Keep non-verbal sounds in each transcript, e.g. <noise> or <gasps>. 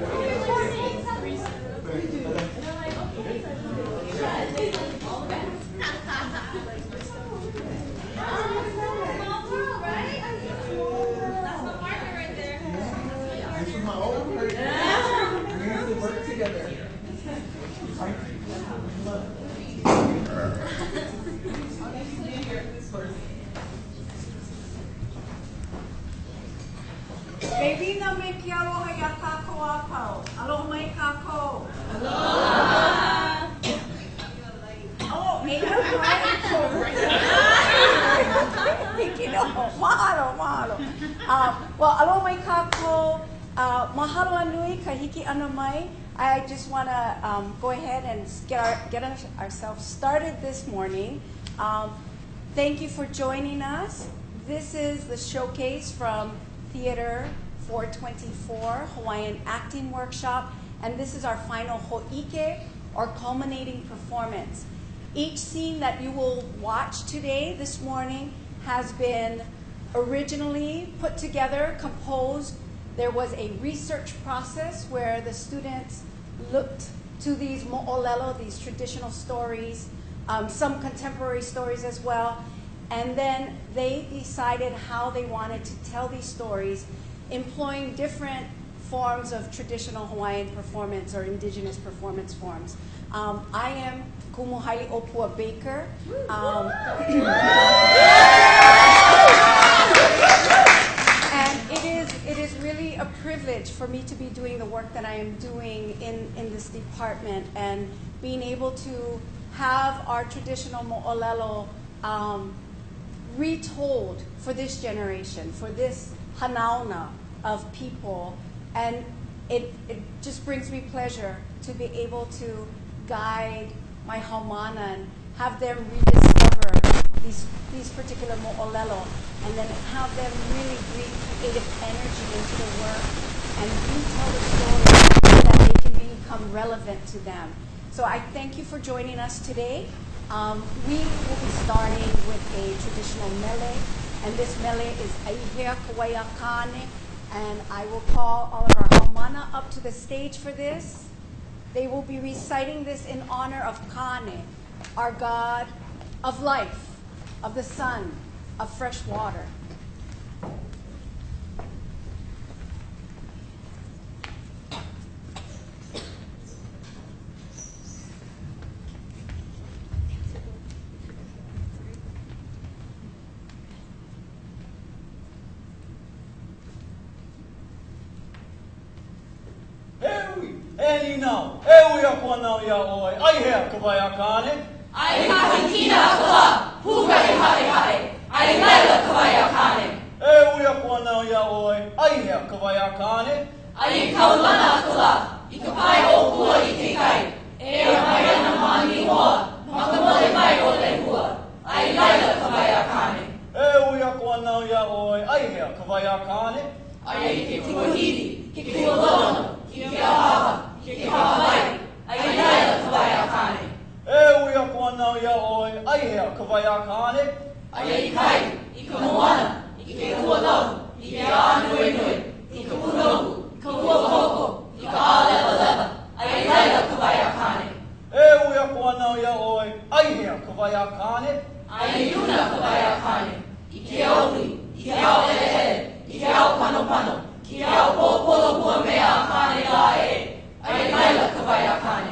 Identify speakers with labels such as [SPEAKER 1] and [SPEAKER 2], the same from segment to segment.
[SPEAKER 1] before. Started this morning. Um, thank you for joining us. This is the showcase from Theater 424 Hawaiian Acting Workshop, and this is our final ho'ike, or culminating performance. Each scene that you will watch today, this morning, has been originally put together, composed. There was a research process where the students looked to these mo'olelo, these traditional stories, um, some contemporary stories as well, and then they decided how they wanted to tell these stories, employing different forms of traditional Hawaiian performance or indigenous performance forms. Um, I am Kumu Haili'ōpua Baker. Um, <clears throat> and it is, it is a privilege for me to be doing the work that I am doing in, in this department and being able to have our traditional mo'olelo um, retold for this generation, for this hanauna of people. And it, it just brings me pleasure to be able to guide my haumana and have them rediscover these, these particular mo'olelo and then have them really bring creative energy into the work and retell the story so that they can become relevant to them. So I thank you for joining us today. Um, we will be starting with a traditional mele, and this mele is Aihea Kauai Kane, and I will call all of our haumana up to the stage for this. They will be reciting this in honor of Kane, our god of life, of the sun, of fresh water.
[SPEAKER 2] Ewi, e ni nau, ewi a kua nau ia oi, ai hea ka vai a kāne.
[SPEAKER 3] Ai kahi kina kua, pūkari hare hare, ai laila ka vai a kāne.
[SPEAKER 2] Ewi a kua nau ia oi, ai hea ka vai a kāne.
[SPEAKER 3] Ai kaulana kua, i ka pai o kua i te kai. E a mai ana mani hoa, ma ka mole mai o le hua. Ai laila ka vai a kāne.
[SPEAKER 2] Ewi a kua nau ia oi, ai hea ka vai a kāne.
[SPEAKER 3] Ai ai ke kuahiri, ke kua lono, ki ke ahava, ke ke hawai. Ai laila ka vai a kāne.
[SPEAKER 2] A nau ia oi, ai hea ka vai a kāne.
[SPEAKER 3] Ai ai kai, i ka moana, i ke kua lau, i ke ānui nui, i ka punoku, ka ua koko, i ka ālewa lewa. Ai laila ka vai a kāne.
[SPEAKER 2] Ewi a kua nau ia oi, ai hea ka vai a kāne.
[SPEAKER 3] Ai una ka vai a kāne, i ke auli, i ke ao ele i ke ao pano pano, ki ao pōpolo kua mea a kāne la e. Ai laila ka vai a kāne.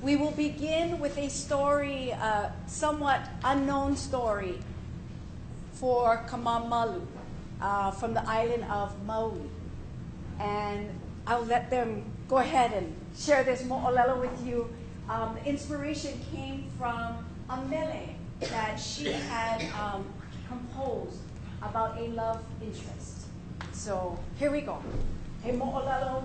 [SPEAKER 1] We will begin with a story, a somewhat unknown story for Kamamalu uh, from the island of Maui. And I'll let them go ahead and share this mo'olelo with you. Um, the inspiration came from a mele that she had um, composed about a love interest. So here we go. He mo'olelo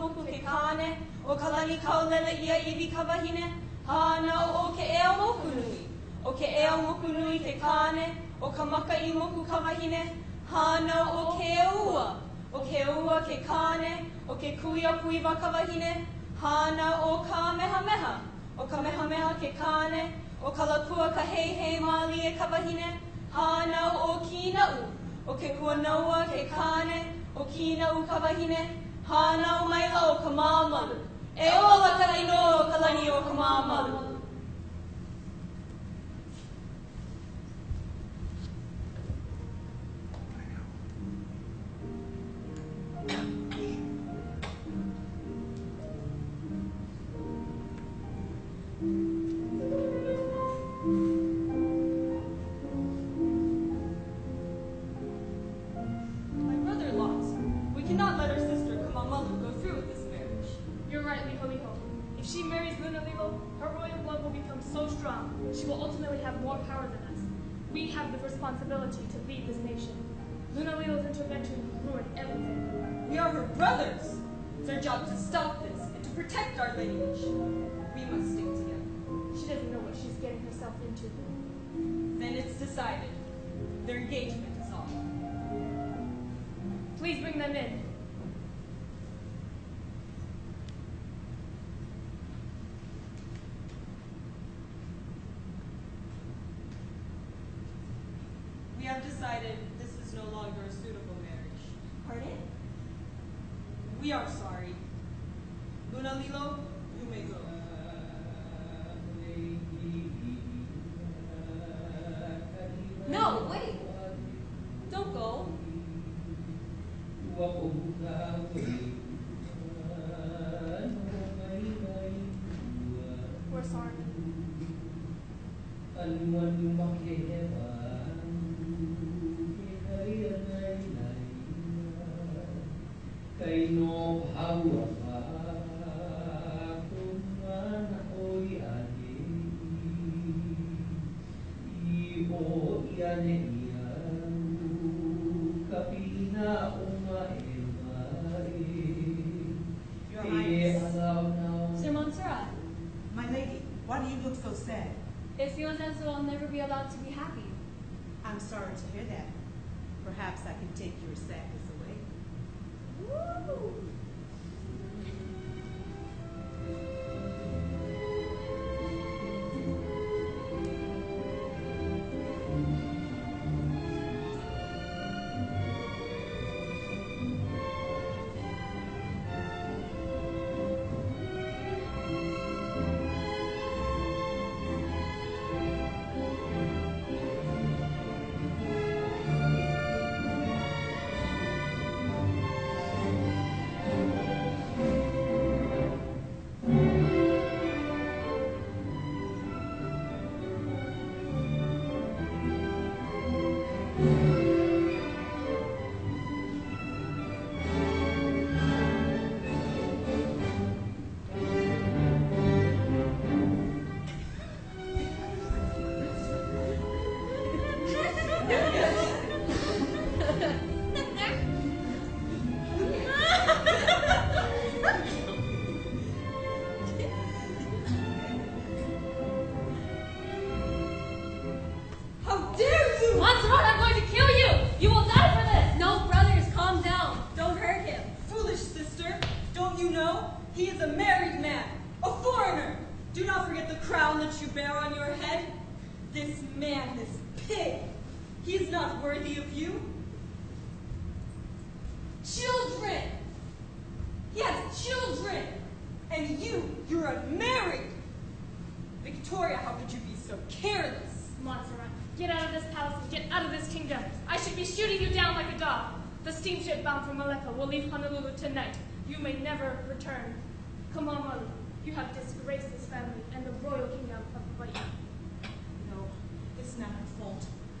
[SPEAKER 4] moku ke kāne, o ka lani kau ia iwi ka wahine, hāna o o ke ea moku nui, o ke ea moku nui ke kāne, o ka maka i moku ka wahine, hāna o ke ua, o ke ua ke kāne, o ke kui a kui wa ka wahine, hāna o ka meha meha, o ka meha meha ke kāne, o ka lakua ka hei hei māli e ka wahine, hāna o kīna u, o ke kua naua ke kāne, o kīna u ka wahine, Hānau mai au ka māmalu, e ola ka ino ka langi o ka māmalu.
[SPEAKER 5] job to stop this and to protect our lineage. We must stick together.
[SPEAKER 6] She doesn't know what she's getting herself into.
[SPEAKER 5] Then it's decided. Their engagement is off.
[SPEAKER 6] Please bring them in.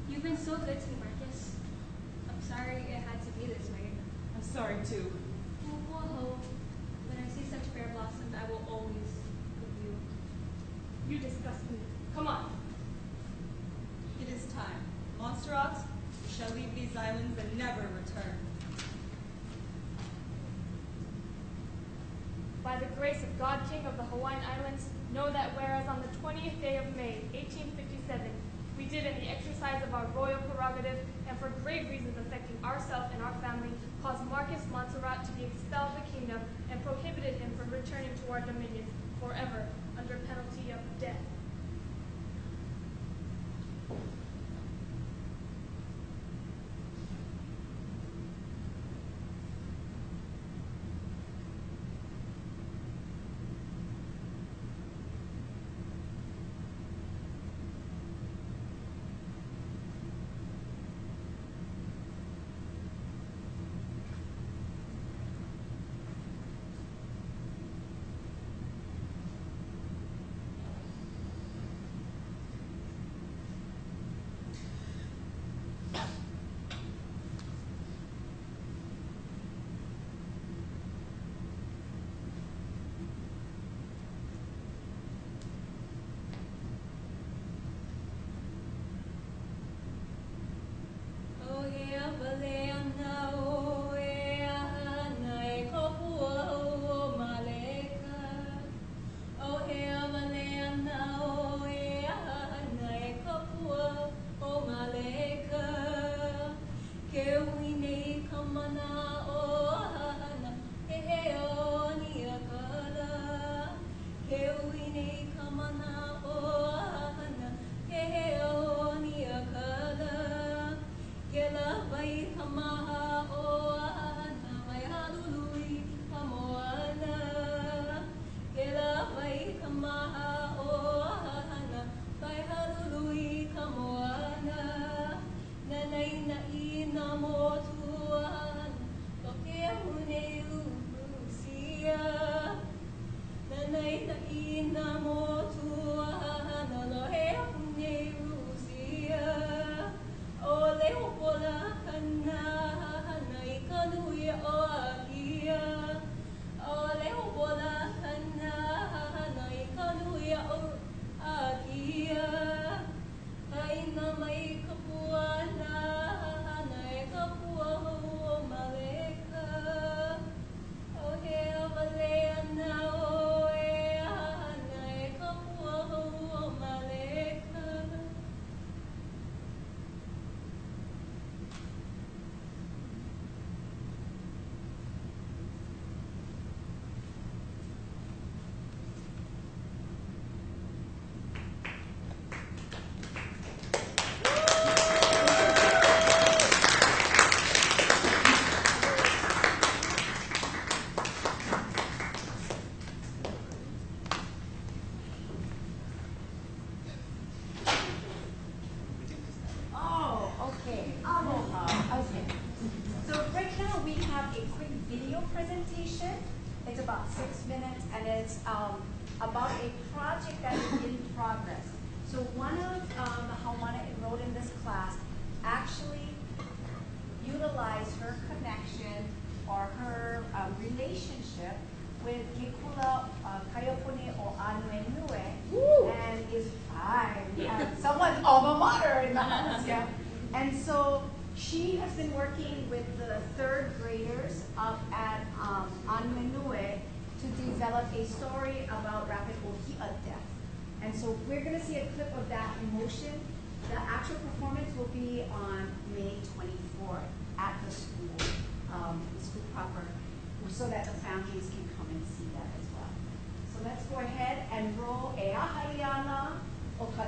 [SPEAKER 7] You've been so good to me, Marcus. I'm sorry it had to be this way.
[SPEAKER 5] I'm sorry, too.
[SPEAKER 7] When I see such fair blossoms, I will always love
[SPEAKER 8] you. You disgust me. Come on.
[SPEAKER 5] It is time. Montserrat, we shall leave these islands and never return.
[SPEAKER 8] By the grace of God, King of the Hawaiian Islands, know that whereas on the 20th day of May, 1857, we did in the exercise of our royal prerogative and for grave reasons affecting ourself and our family, cause Marcus Montserrat to be expelled the kingdom and prohibited him from returning to our dominions forever under penalty of death.
[SPEAKER 9] O he
[SPEAKER 1] up at um, Anuenue to develop a story about rapid Ohia death. And so we're going to see a clip of that in motion. The actual performance will be on May 24th at the school, um, the school proper, so that the families can come and see that as well. So let's go ahead and roll e ahaliana o ka,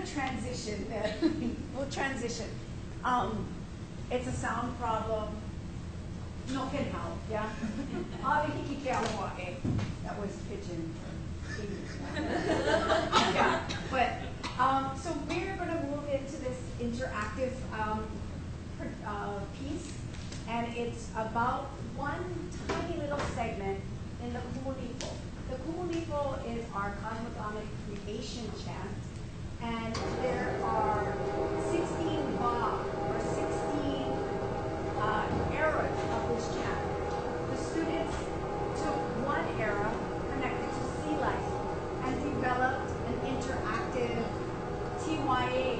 [SPEAKER 1] gonna transition, <laughs> we'll transition. Um, it's a sound problem. No can help, yeah? The hiki ke aloha. That was pidgin. <laughs> Yeah, but, um, so we're gonna move into this interactive, um, uh, piece. And it's about one tiny little segment in the Kumulipo. The Kumulipo is our cosmogonic creation chant. And there are sixteen ba, or sixteen, uh, eras of this chant. The students took one era connected to sea life and developed an interactive TYA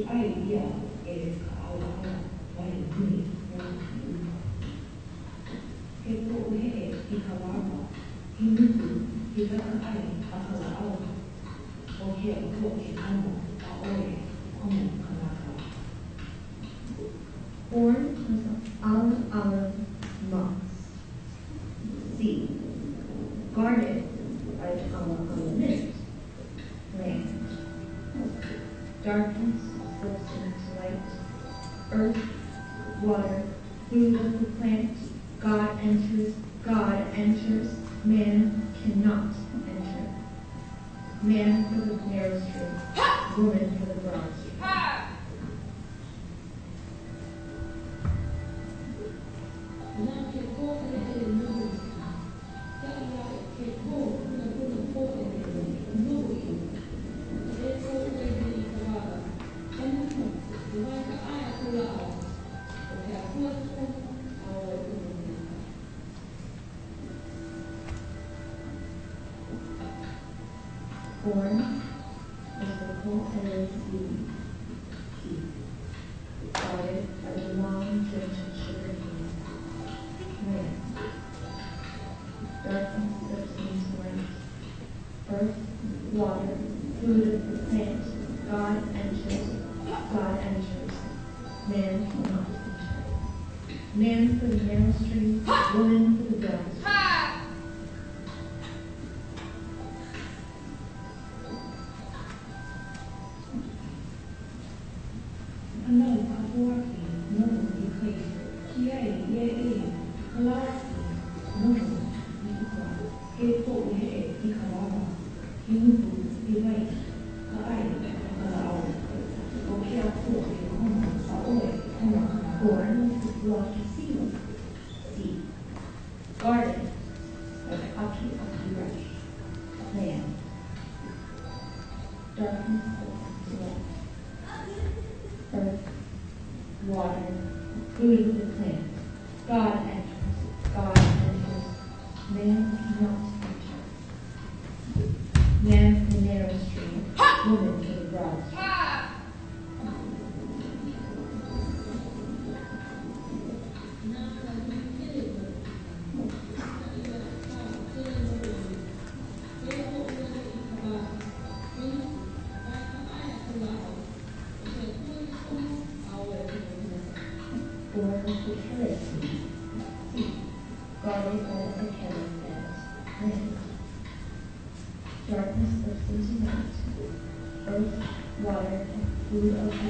[SPEAKER 10] し、ある意味では芸術家、青葉が我に国を言う。結構上へいかわば、貧肉、ひがあれ、あとは青葉。お部屋を通って、あの、青へ、このかな。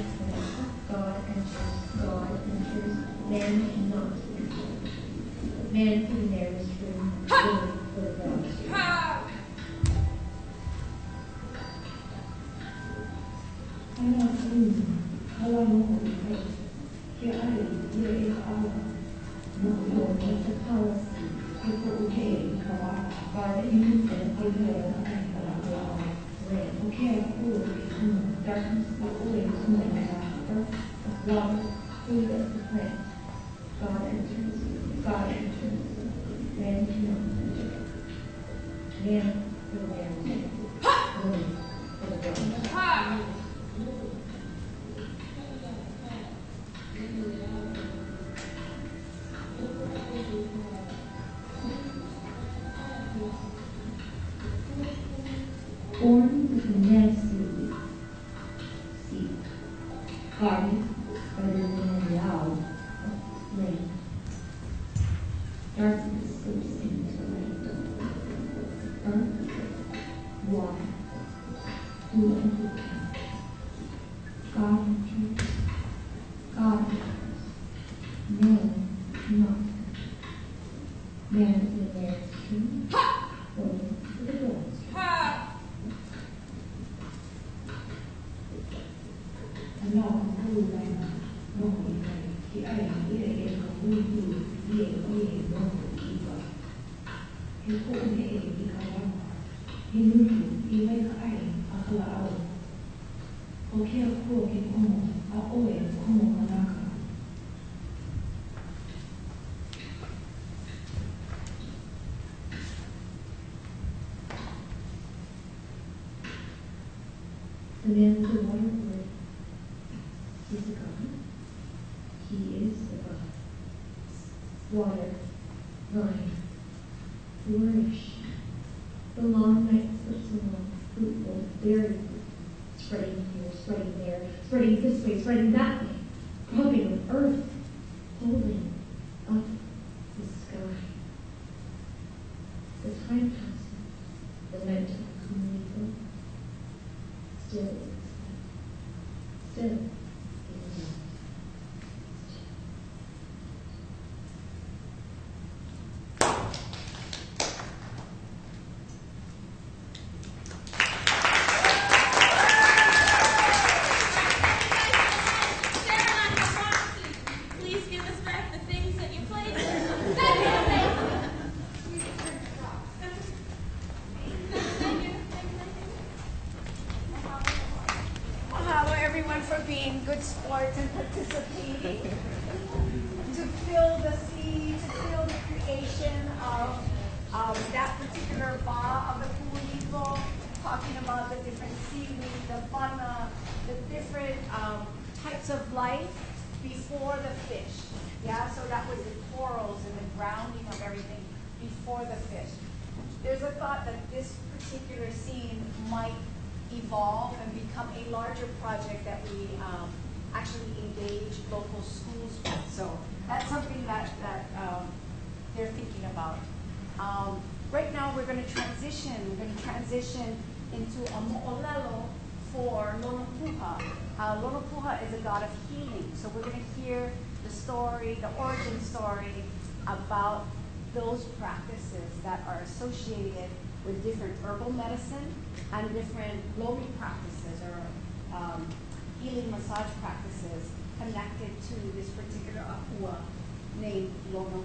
[SPEAKER 10] Food of excellence. God enters, God enters, man cannot enter. Man sitting there is room for the
[SPEAKER 1] good sports and participating. <laughs> to fill the sea, to fill the creation of um, that particular ba of the Kumulipo, talking about the different seaweed, the fauna, the different um, types of life before the fish. Yeah, so that was the corals and the grounding of everything before the fish. There's a thought that this particular scene might evolve and become a larger project that we um, actually engage local schools with. So that's something that, that um, they're thinking about. Um, right now, we're going to transition. We're going to transition into a mo'olelo for Lonopuha. Uh, Lonopuha is a god of healing. So we're going to hear the story, the origin story about those practices that are associated with different herbal medicine and different lomi practices or um, healing massage practices connected to this particular akua named Lono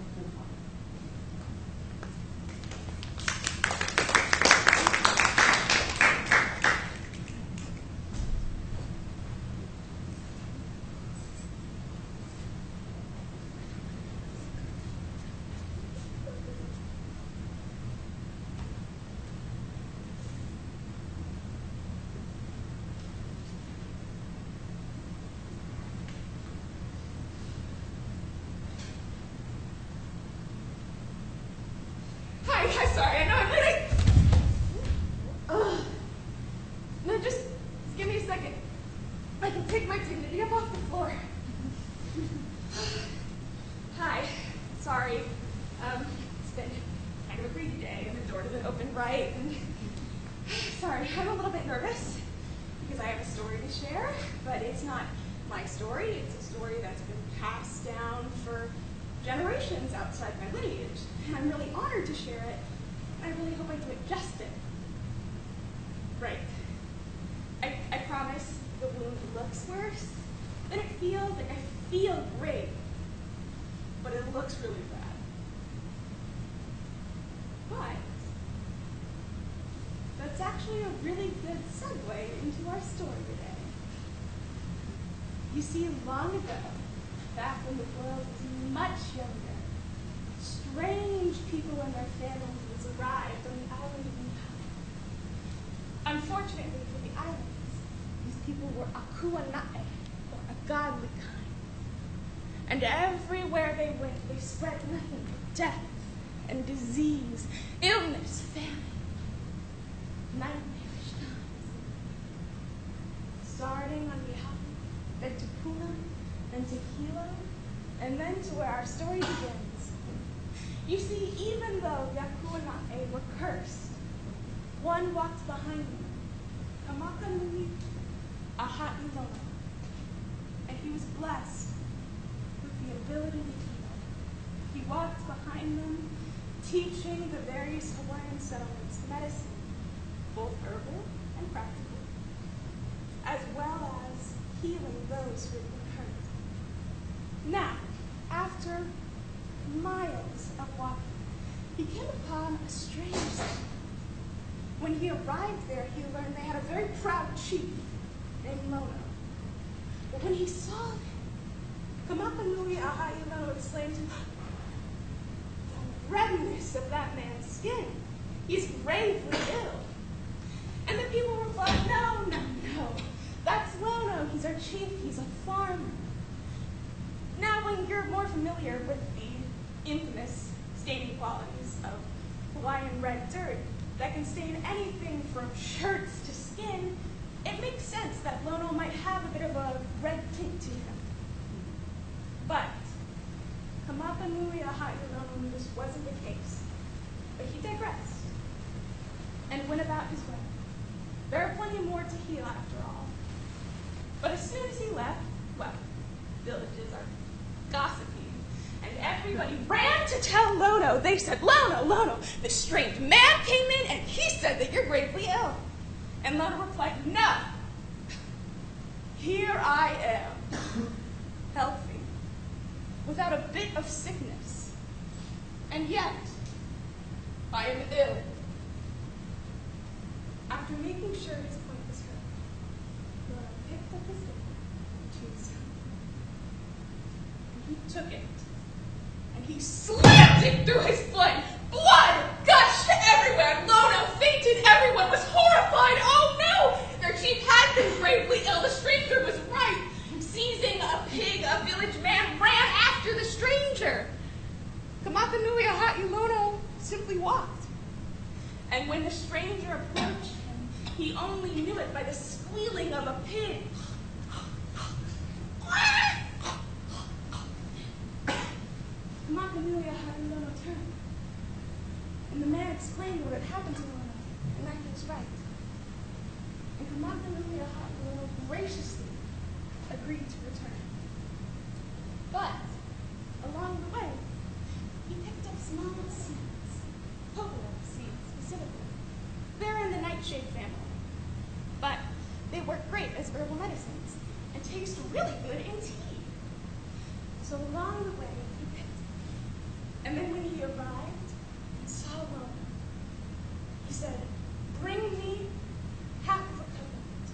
[SPEAKER 11] segue into our story today. You see, long ago, back when the world was much younger, strange people and their families arrived on the island of Niihau. Unfortunately for the islands, these people were akuanae, or a godly kind. And everywhere they went, they spread nothing but death and disease, illness, famine, times. Starting on behalf of to Puna, then to Hilo, and then to where our story begins. You see, even though the Akuanae were cursed, one walked behind them, Kamakanui Ahailono, and he was blessed with the ability to heal. He walked behind them, teaching the various Hawaiian settlements medicine, both herbal and practical, as well as healing those who been hurt. Now, after miles of walking, he came upon a strange sight. When he arrived there, he learned they had a very proud chief named Lono. But when he saw him, Kamakanui Ahailono exclaimed, The redness of that man's skin. He's gravely ill. And the people replied, no. Our chief. He's a farmer. Now, when you're more familiar with the infamous staining qualities of Hawaiian red dirt that can stain anything from shirts to skin, it makes sense that Lono might have a bit of a red tint to him. But Kamakanui Ahailono knew this wasn't the case. But he digressed and went about his way. There are plenty more to heal after all. But as soon as he left, well, villages are gossiping. and everybody ran to tell Lono. They said, Lono, Lono, the strange man came in and he said that you're gravely ill. And Lono replied, No. Here I am, healthy, without a bit of sickness. And yet, I am ill. After making sure his point was heard, Lono picked up his tombstone and he took it and he slammed it through his foot. Blood gushed everywhere. Lono fainted. Everyone was horrified. Oh no! Their chief had been gravely ill. The stranger was right. Seizing a pig, a village man ran after the stranger. Kamakanui Ahailono simply walked. And when the stranger approached him, he only knew it by the squealing of a pig. <gasps> Makanuya had Lono turned. And the man explained what had happened to Lono, and that he was right. And Kamakanuya had Lono graciously agreed to return. But, along the way, he picked up small seeds, coconut seeds specifically. They're in the nightshade family. But they work great as herbal medicines and taste really good in tea. So along the way, then when he arrived and saw Lono, he said, Bring me half of a coconut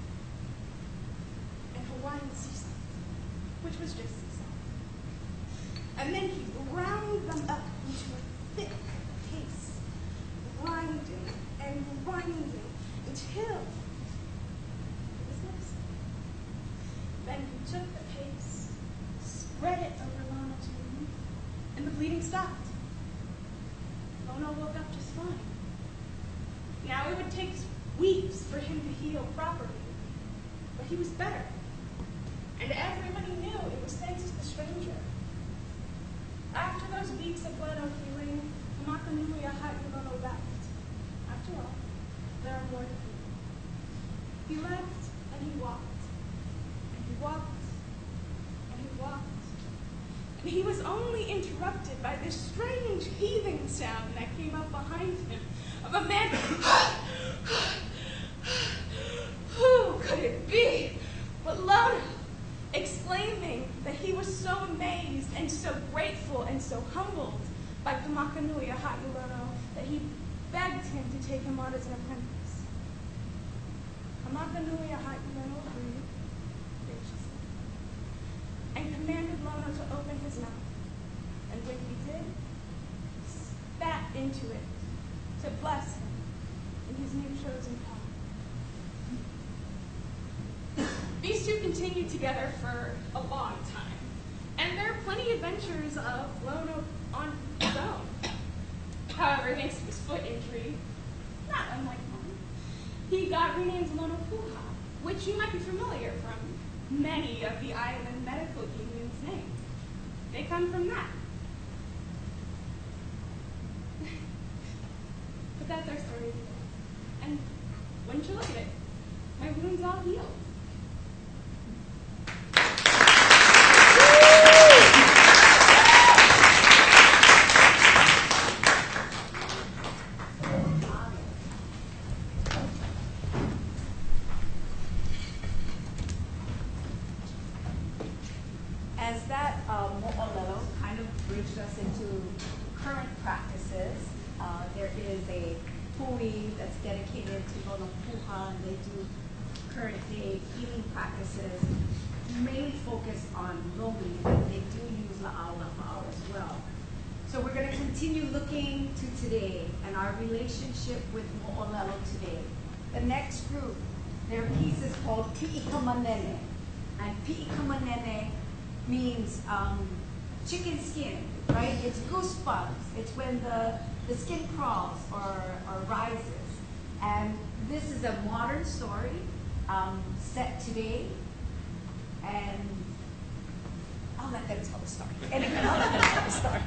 [SPEAKER 11] and Hawaiian sea salt, which was just sea salt. And then he ground them up into a thick paste, grinding and grinding until it was medicine. Then he took the paste, spread it over Lono's wound, and the bleeding stopped. Lono woke up just fine. Now it would take weeks for him to heal properly, but he was better. And everybody knew it was thanks to the stranger. After those weeks of Lono healing, Makanuya Lono left. After after all, there are more to do. He left and he walked, and he walked, and he walked. And he was only interrupted by this strange heaving sound that came up behind him of a man. Who could it be but Lono, exclaiming that he was so amazed and so grateful and so humbled by Kamakanuia Ha'ulono that he begged him to take him on as an graciously and commanded Lono to open his mouth. And when he did, spat into it to bless him in his new chosen power. These two continued together for a long time, and there are plenty of adventures of Lono on his own. However, thanks to his foot injury, not unlike mine, he got renamed Lono Puha, which you might be familiar from many of the island medical union's names. They come from that. but that's our story today. And wouldn't you look at it? My wound's all healed.
[SPEAKER 1] As that um, mo'olelo kind of bridged us into current practices, uh, there is a hui that's dedicated to Lono Puha, and they do current day healing practices, mainly focused on lomi, but they do use la'au lapa'au as well. So we're going to continue looking to today and our relationship with mo'olelo today. The next group, their piece is called Pi'ikamanene. And Pi'ikamanene means um, chicken skin, right? It's goosebumps. It's when the, the skin crawls or, rises. And this is a modern story um, set today. And I'll let them tell the story. Anyway, I'll let them tell the story.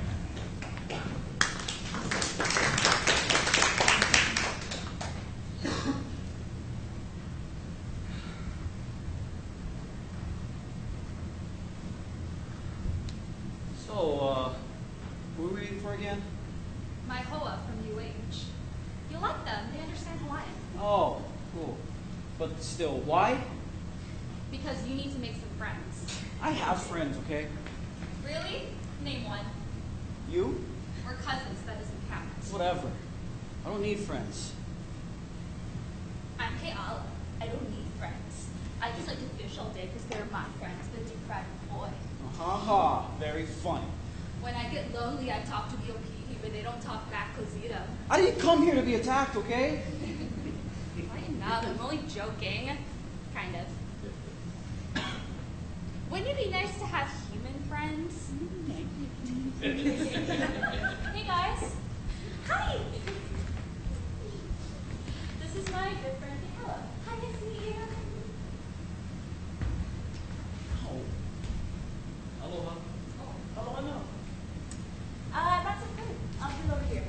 [SPEAKER 2] So, uh, who are we reading for again?
[SPEAKER 7] My hoa from UH. You'll like them. They understand Hawaiian.
[SPEAKER 2] Oh, cool. But still, why?
[SPEAKER 7] Because you need to make some friends.
[SPEAKER 2] I have friends, okay?
[SPEAKER 7] Really? Name one.
[SPEAKER 2] You?
[SPEAKER 7] We're cousins. That doesn't count.
[SPEAKER 2] Whatever. I don't need friends.
[SPEAKER 7] I'm Keala. I don't need friends. I just like to fish all day because they're my friends, the deep fried boy.
[SPEAKER 2] Ha ha, very funny.
[SPEAKER 7] When I get lonely, I talk to the opihi, but they don't talk back Cozito.
[SPEAKER 2] I didn't come here to be attacked, okay? <laughs>
[SPEAKER 7] I know, I'm only joking. Kind of. Wouldn't it be nice to have human friends? Mm, <laughs> hey guys. Hi. This is my good friend Michaela. Hi, nice to meet you.
[SPEAKER 2] Aloha.
[SPEAKER 7] Oh, no. Uh, that's okay. I'll be over here.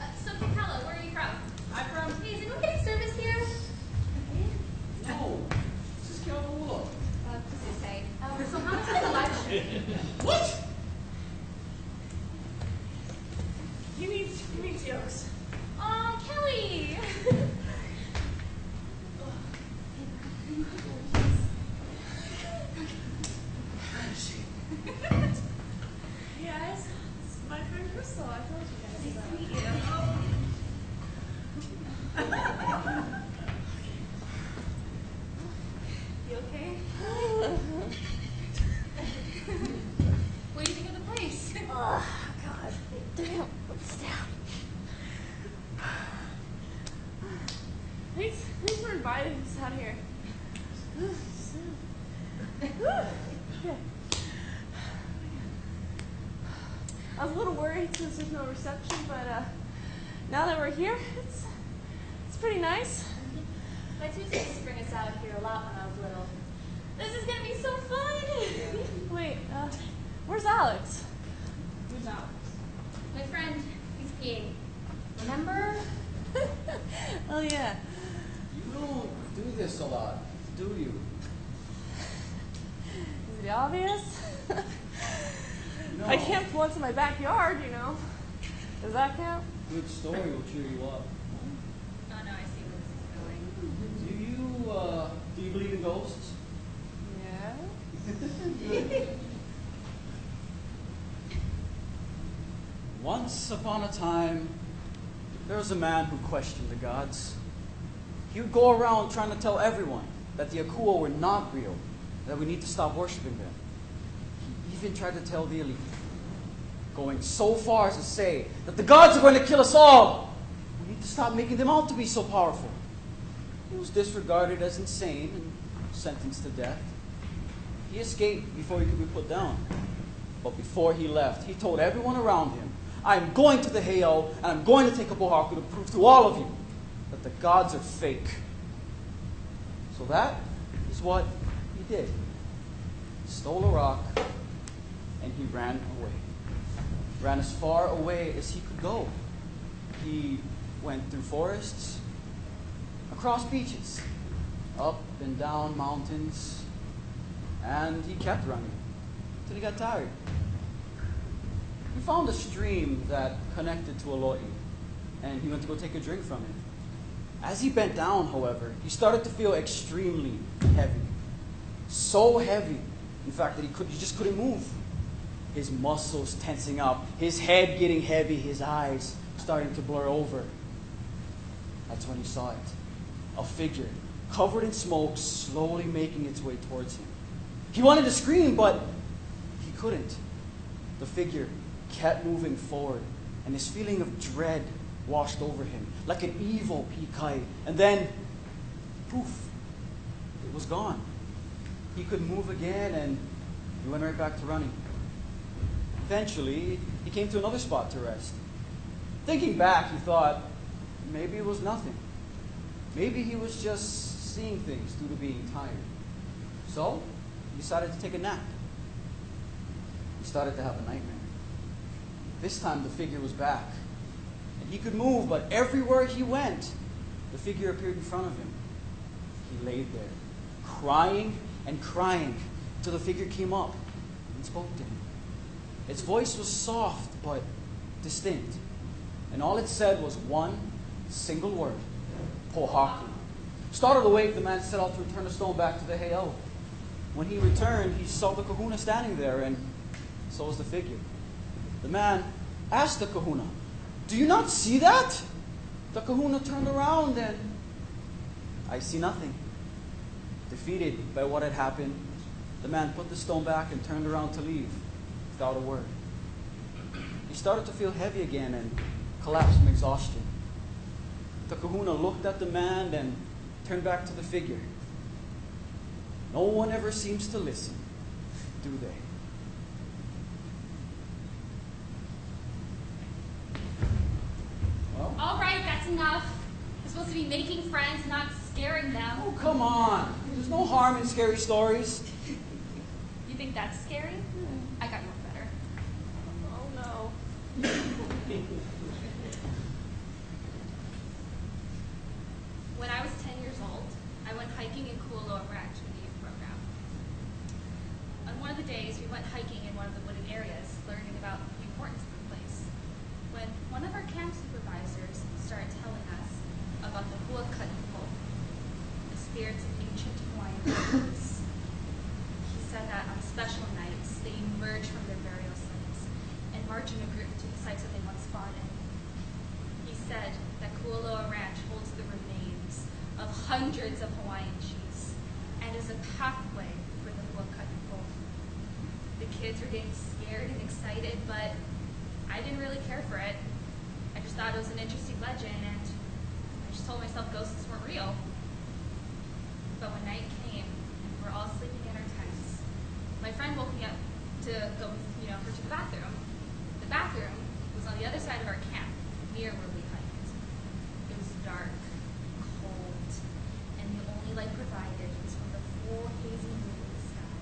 [SPEAKER 7] Uh, so, Michaela, where are you from? I'm from. Hey, is anyone getting service here?
[SPEAKER 2] No. This is Keala.
[SPEAKER 7] Uh, just to say. Um, so how much is the lunch?
[SPEAKER 2] What?
[SPEAKER 11] You need, you need jokes.
[SPEAKER 7] Oh, Kelly.
[SPEAKER 11] Hey guys, this is my friend Crystal. I told you guys about.
[SPEAKER 7] Nice to meet
[SPEAKER 11] You okay?
[SPEAKER 7] What do you think of the place?
[SPEAKER 11] Oh, God. Damn, what's down? Thanks, thanks for inviting us out here. I was a since there's no reception, but uh, now that we're here, it's it's pretty nice.
[SPEAKER 7] My tutu used to bring us out here a lot when I was little. This is gonna be so fun. <laughs>
[SPEAKER 11] Wait, uh, where's Alex? Who's Alex?
[SPEAKER 7] My friend, he's peeing. Remember? <laughs>
[SPEAKER 1] oh yeah.
[SPEAKER 2] You don't do this a lot, do you?
[SPEAKER 1] Is it obvious? <laughs>
[SPEAKER 2] No.
[SPEAKER 1] I camped once in my backyard, you know. Does that count?
[SPEAKER 2] Good story will cheer you up.
[SPEAKER 7] Oh no, I see where this is going.
[SPEAKER 2] Do you, uh, do you believe in ghosts?
[SPEAKER 1] Yeah. <laughs>
[SPEAKER 2] Once upon a time, there was a man who questioned the gods. He would go around trying to tell everyone that the Akua were not real, that we need to stop worshiping them. He even tried to tell the elite, going so far as to say that the gods are going to kill us all. We need to stop making them out to be so powerful. He was disregarded as insane and sentenced to death. He escaped before he could be put down. But before he left, he told everyone around him, I'm going to the Heiau and I'm going to take up Oahu to prove to all of you that the gods are fake. So that is what he did. He stole a rock and he ran away. Ran as far away as he could go. He went through forests, across beaches, up and down mountains, and he kept running till he got tired. He found a stream that connected to Eloi, and he went to go take a drink from it. As he bent down, however, he started to feel extremely heavy. So heavy, in fact, that he, could, he just couldn't move. His muscles tensing up, his head getting heavy, his eyes starting to blur over. That's when he saw it. A figure, covered in smoke, slowly making its way towards him. He wanted to scream, but he couldn't. The figure kept moving forward, and this feeling of dread washed over him like an evil pikai. And then, poof, it was gone. He could move again, and he went right back to running. Eventually, he came to another spot to rest. Thinking back, he thought maybe it was nothing. Maybe he was just seeing things due to being tired. So, he decided to take a nap. He started to have a nightmare. This time, the figure was back. And he could move, but everywhere he went, the figure appeared in front of him. He laid there, crying and crying, till the figure came up and spoke to him. Its voice was soft but distinct, and all it said was one single word Pohaku. Startled awake, the man set out to return the stone back to the Heiau. When he returned, he saw the kahuna standing there, and so was the figure. The man asked the kahuna, Do you not see that? The kahuna turned around and I see nothing. Defeated by what had happened, the man put the stone back and turned around to leave without a word. He started to feel heavy again and collapsed from exhaustion. The kahuna looked at the man and turned back to the figure. No one ever seems to listen, do they? Well,
[SPEAKER 7] All right, that's enough. We're supposed to be making friends, not scaring them.
[SPEAKER 2] oh, come on. There's no harm in scary stories. <laughs>
[SPEAKER 7] You think that's scary? I got you one better.
[SPEAKER 1] Oh no.
[SPEAKER 7] When I was 10 years old, I went hiking in Kualoa Ranch with the youth program. On one of the days, we went hiking in one of the wooded areas, learning about the importance of the place. When one of our camp supervisors started telling us about the Huaka'i pō, the spirits of ancient Hawaiian villages. He said that on special nights, they emerge from their burial sites and march in a group to the sites that they once fought in. He said that Kualoa Ranch holds the remains of hundreds of Hawaiian chiefs and is a pathway for the Huakat people. The kids were getting scared and excited, but I didn't really care for it. I just thought it was an interesting legend, and I just told myself ghosts weren't real. But when night came, and we were all sleeping in our tents, my friend woke me up to go, you know, her to the bathroom. The bathroom was on the other side of our camp, near where we hiked. It was dark, cold, and the only light provided was from the full hazy moon in the sky.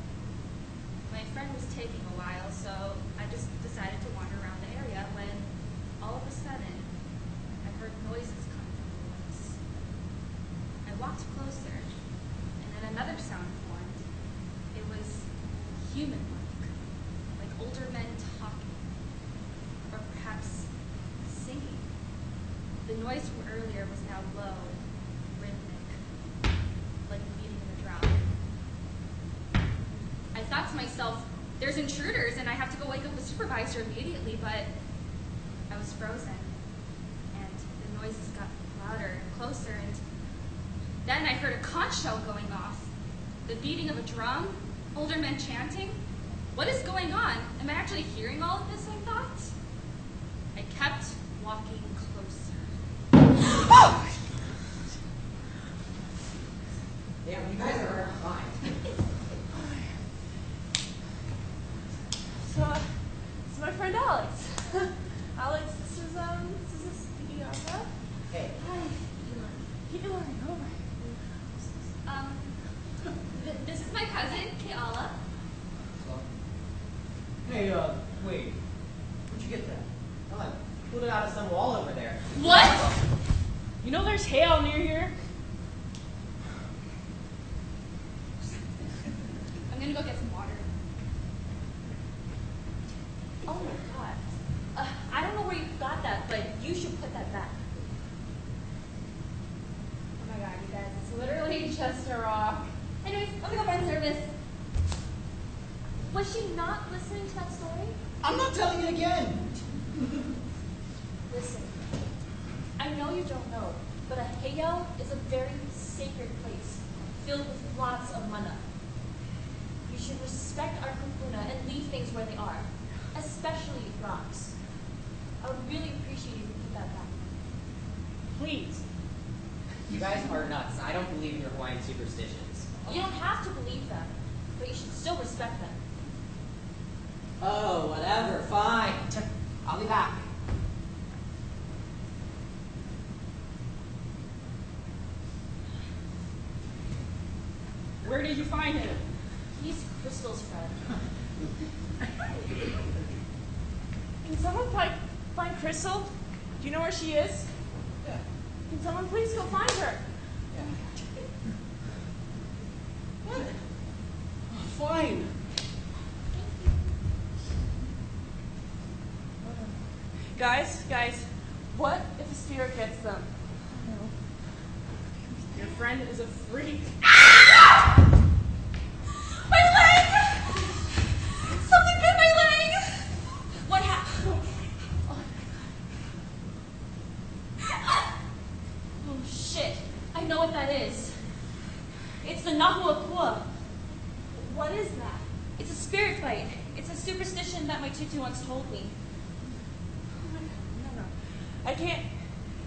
[SPEAKER 7] My friend was taking a while, so I just decided to wander around the area when all of a sudden I heard noises coming from noise from earlier was now low, rhythmic, like the beating of a drum. I thought to myself, there's intruders and I have to go wake up the supervisor immediately, but I was frozen. And the noises got louder and closer, and then I heard a conch shell going off, the beating of a drum, older men chanting. What is going on? Am I actually hearing all of this? I thought. I kept walking closer. <gasps> Oh!
[SPEAKER 12] Damn, you guys are hard to find.
[SPEAKER 13] So, it's my friend Alex. Alex, this is um, this is Bianca.
[SPEAKER 12] Hey.
[SPEAKER 13] Hi, Elon. Elon, oh my.
[SPEAKER 7] Um, th- this is my cousin, Keala.
[SPEAKER 12] Hey, uh, wait. Where'd you get that? Oh, I pulled it out of some wall over there.
[SPEAKER 13] What? You know there's heiau near here?
[SPEAKER 7] I'm gonna go get some water.
[SPEAKER 13] Oh my god. Uh, I don't know where you got that, but you should put that back.
[SPEAKER 7] Oh my god, you guys, it's literally just a rock. Anyways, I'm gonna go find service. Was she not listening to that story?
[SPEAKER 12] I'm not telling it again.
[SPEAKER 13] Listen, I know you don't know, but a heiau is a very sacred place filled with lots of mana. You should respect our kupuna and leave things where they are, especially rocks. I would really appreciate if you put that back. Please.
[SPEAKER 12] You guys are nuts. I don't believe in your Hawaiian superstitions.
[SPEAKER 13] You don't have to believe them, but you should still respect them.
[SPEAKER 12] Oh, whatever. Fine. I'll be back.
[SPEAKER 13] Where did him? He's Crystal's friend.
[SPEAKER 11] Can someone find, find Crystal? Do you know where she is?
[SPEAKER 12] Yeah.
[SPEAKER 11] Can someone please go find her?
[SPEAKER 2] What? Fine.
[SPEAKER 11] Guys, guys, what if a spirit gets them? Your friend is a freak.
[SPEAKER 13] My leg! Something bit my leg! What happened? Oh shit, I know what that is. It's the Nahuakua. What is that? It's a spirit bite. It's a superstition that my tutu once told me.
[SPEAKER 11] No, no. I can't.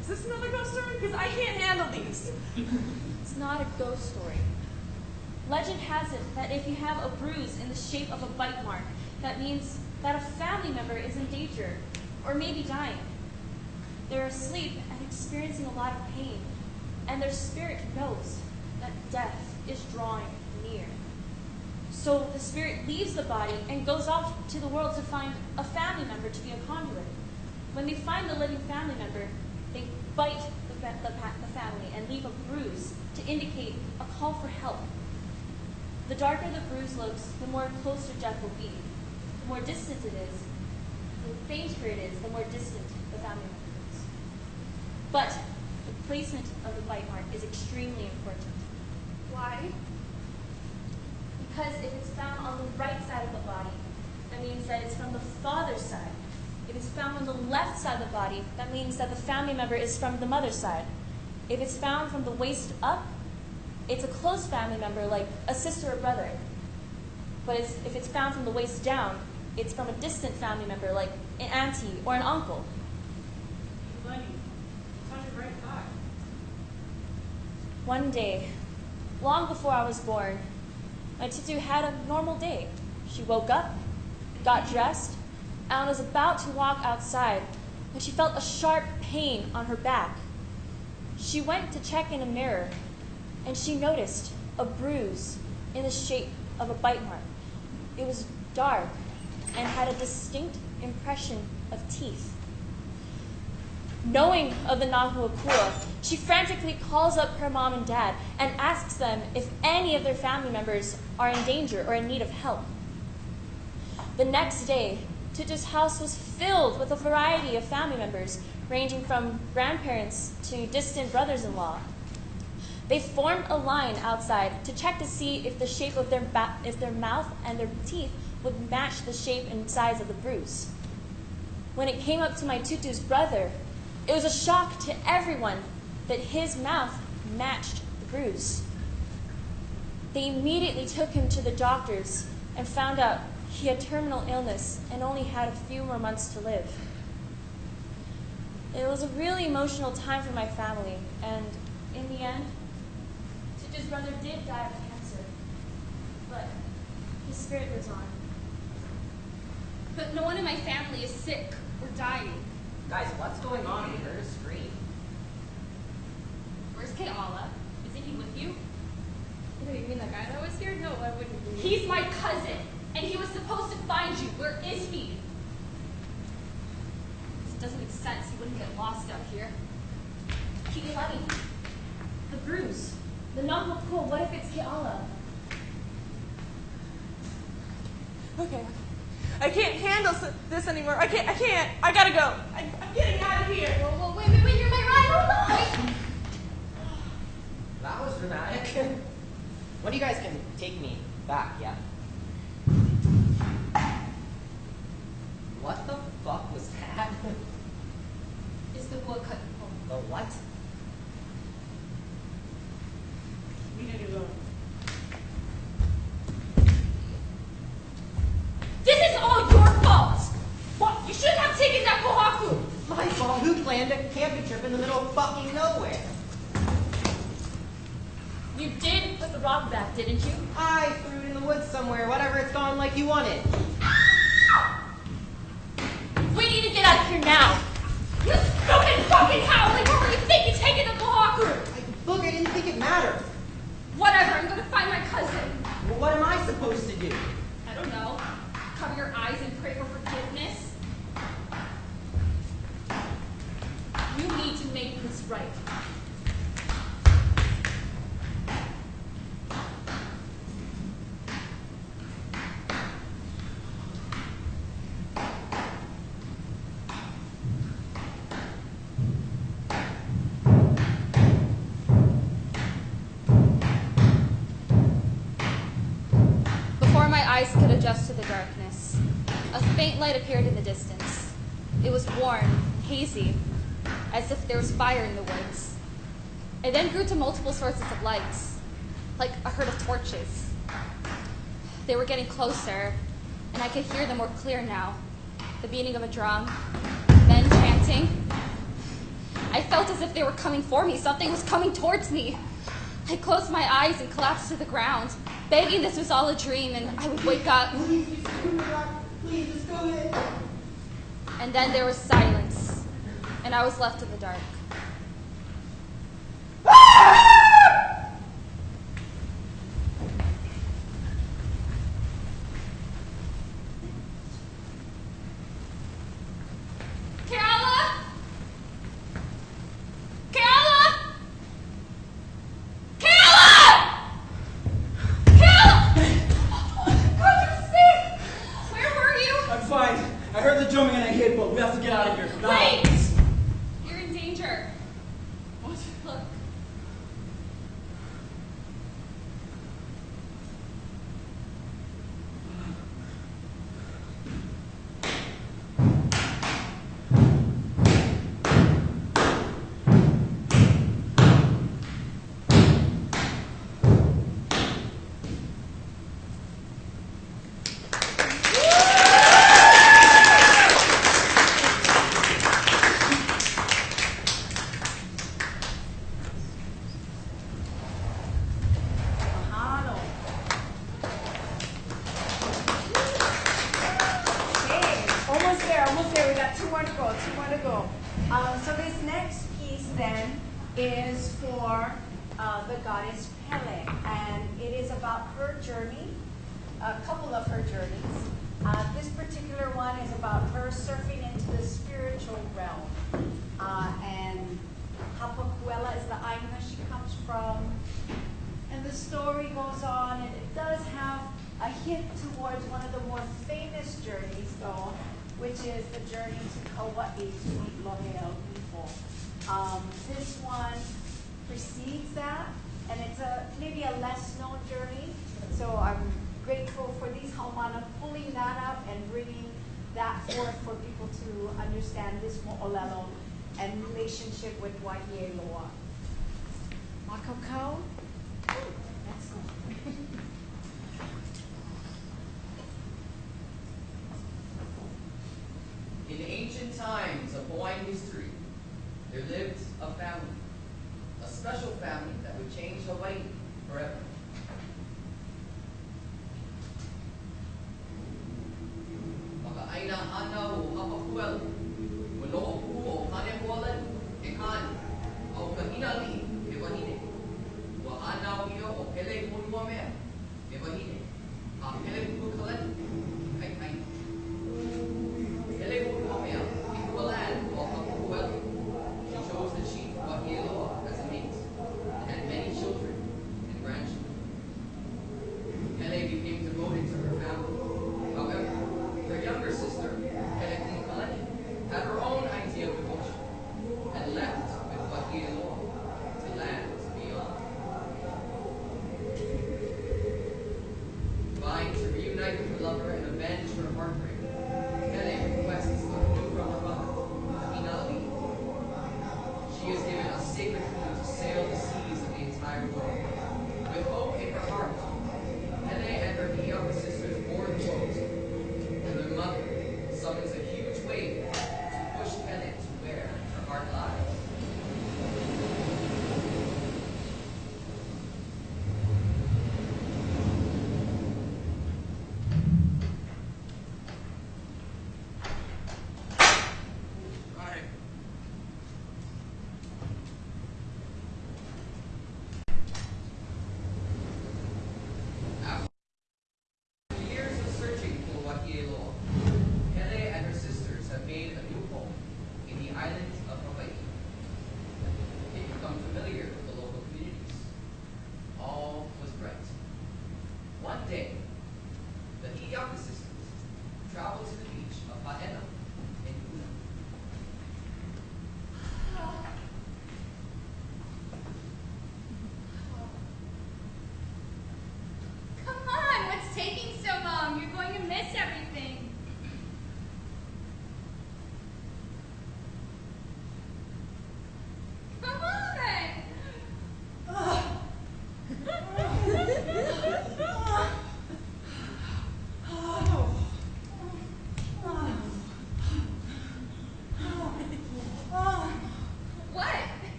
[SPEAKER 11] Is this another ghost story? Because I can't handle these.
[SPEAKER 13] It's not a ghost story. Legend has it that if you have a bruise in the shape of a bite mark, that means that a family member is in danger or maybe dying. They're asleep and experiencing a lot of pain, and their spirit knows that death is drawing near. So the spirit leaves the body and goes off to the world to find a family member to be a conduit. When they find the living family member, they bite the, family and leave a bruise to indicate a call for help. The darker the bruise looks, the more closer death will be. The more distant it is, the fainter it is, the more distant the family member. But the placement of the bite mark is extremely important. Why? Because if it's found on the right side of the body, that means that it's from the father's side. If it's found on the left side of the body, that means that the family member is from the mother's side. If it's found from the waist up, it's a close family member like a sister or brother. But it's, if it's found from the waist down, it's from a distant family member like an auntie or an uncle.
[SPEAKER 11] Lenny, it's on your right thigh.
[SPEAKER 13] One day, long before I was born, my tutu had a normal day. She woke up, got dressed, and was about to walk outside when she felt a sharp pain on her back. She went to check in a mirror, and she noticed a bruise in the shape of a bite mark. It was dark and had a distinct impression of teeth. Knowing of the Nahuakua, she frantically calls up her mom and dad and asks them if any of their family members are in danger or in need of help. The next day, Tutu's house was filled with a variety of family members, ranging from grandparents to distant brothers in law. They formed a line outside to check to see if the shape of their, if their mouth and their teeth would match the shape and size of the bruise. When it came up to my tutu's brother, it was a shock to everyone that his mouth matched the bruise. They immediately took him to the doctors and found out he had terminal illness and only had a few more months to live. It was a really emotional time for my family, and in the end, Tutu's brother did die of cancer, but his spirit lives on.
[SPEAKER 7] But no one in my family is sick or dying.
[SPEAKER 14] Guys, what's going on? We heard a scream.
[SPEAKER 7] Where's Keala? Isn't he with you?
[SPEAKER 6] Wait, you mean the guy that was here? No, I wouldn't be.
[SPEAKER 7] He's my cousin, and he was supposed to find you. Where is he? This doesn't make sense. He wouldn't get lost out here.
[SPEAKER 13] Kiilani, the bruise, the Nahuakua, what if it's Keala?
[SPEAKER 4] Okay. I can't handle this anymore. I can't. I can't. I gotta go. I, I'm getting out of here.
[SPEAKER 7] Whoa, whoa, wait, wait, wait, you're my ride or!
[SPEAKER 14] That was dramatic. What do you guys can take me back, yeah? What the fuck was that?
[SPEAKER 7] It's the Huaka'i
[SPEAKER 14] The what?
[SPEAKER 4] We need to go.
[SPEAKER 7] This is all your fault! What? You shouldn't have taken that Pohaku!
[SPEAKER 14] My fault. Who planned a camping trip in the middle of fucking nowhere?
[SPEAKER 7] You did put the rock back, didn't you?
[SPEAKER 14] I threw it in the woods somewhere. Whatever, it's gone like you wanted.
[SPEAKER 7] We appeared in the distance. It was warm, hazy, as if there was fire in the woods. It then grew to multiple sources of lights, like a herd of torches. They were getting closer, and I could hear them more clear now. The beating of a drum, men chanting. I felt as if they were coming for me. Something was coming towards me. I closed my eyes and collapsed to the ground, begging this was all a dream and I would wake up.
[SPEAKER 14] Please, just go ahead.
[SPEAKER 7] And then there was silence, and I was left in the dark.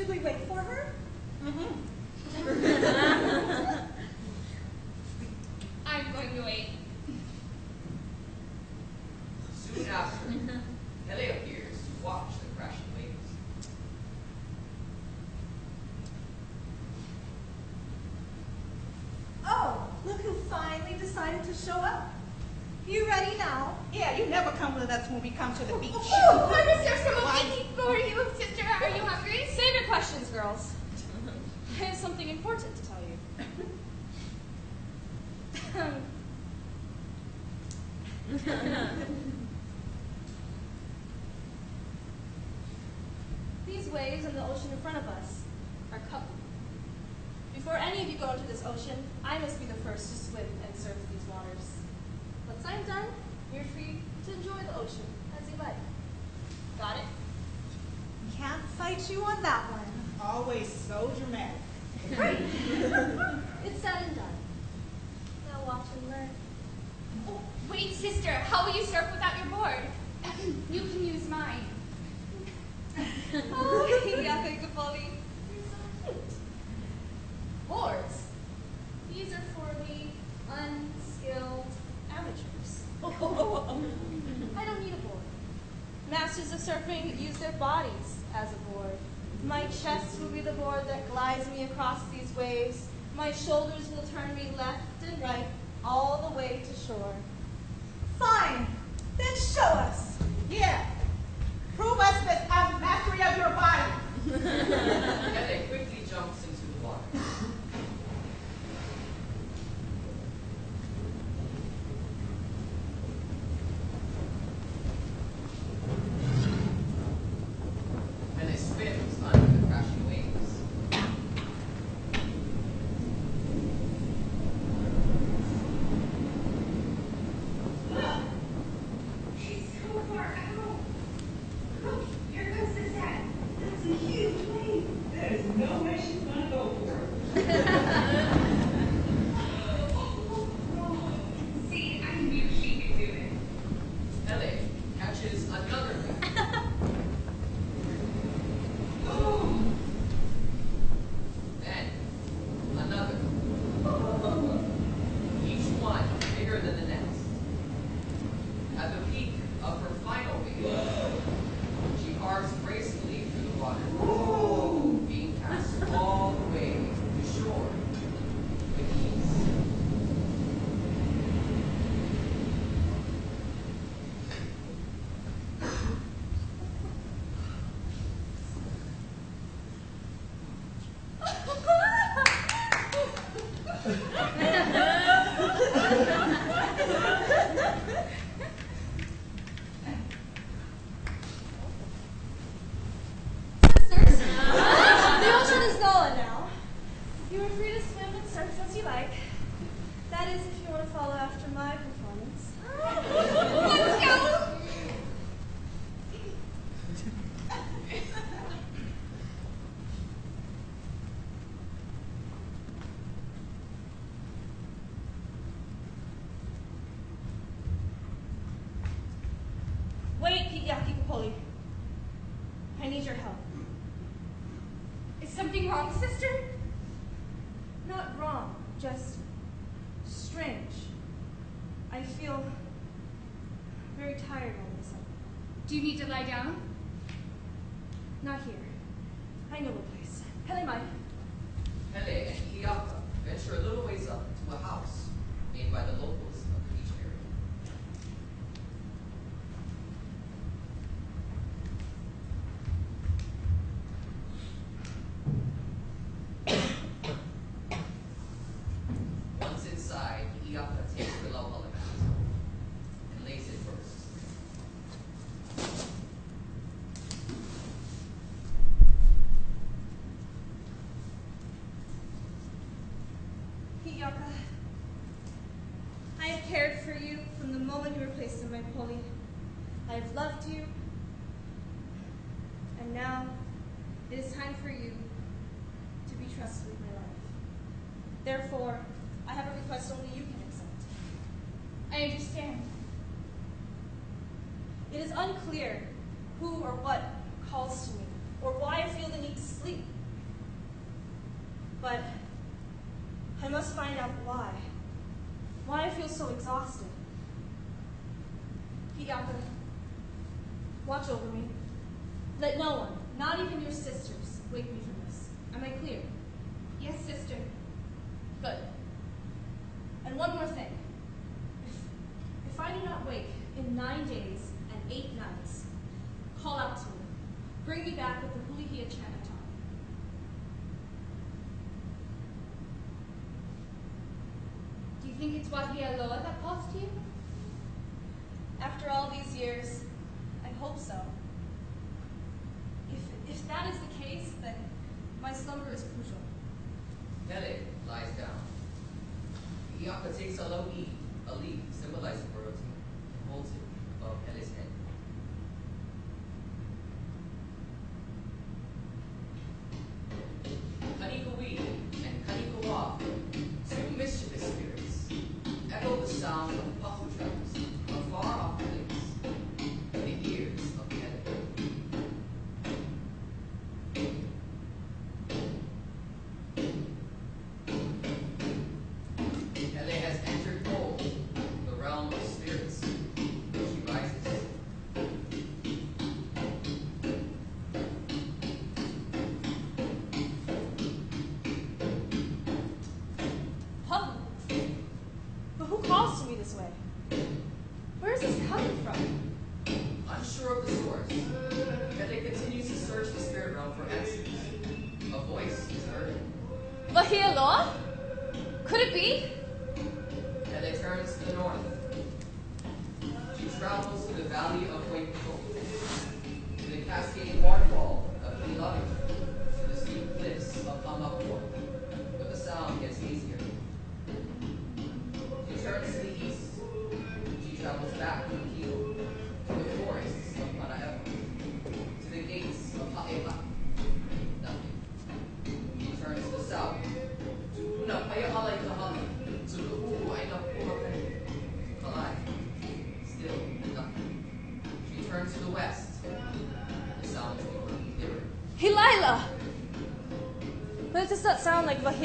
[SPEAKER 2] Should we
[SPEAKER 7] wait
[SPEAKER 1] for her? Mm-hmm. <laughs> I'm
[SPEAKER 6] going to
[SPEAKER 4] wait.
[SPEAKER 15] Soon after, Kelly appears to watch the crash of waves.
[SPEAKER 4] Oh, look who finally decided to show up. You ready now? Yeah, you never come with us when we come to the beach. <laughs>
[SPEAKER 16] lie down?
[SPEAKER 4] Not here. I know a place.
[SPEAKER 15] Pele Mai. And Iaka venture a little ways up to a house made by the locals.
[SPEAKER 4] clear.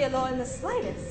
[SPEAKER 4] law in the
[SPEAKER 1] slightest.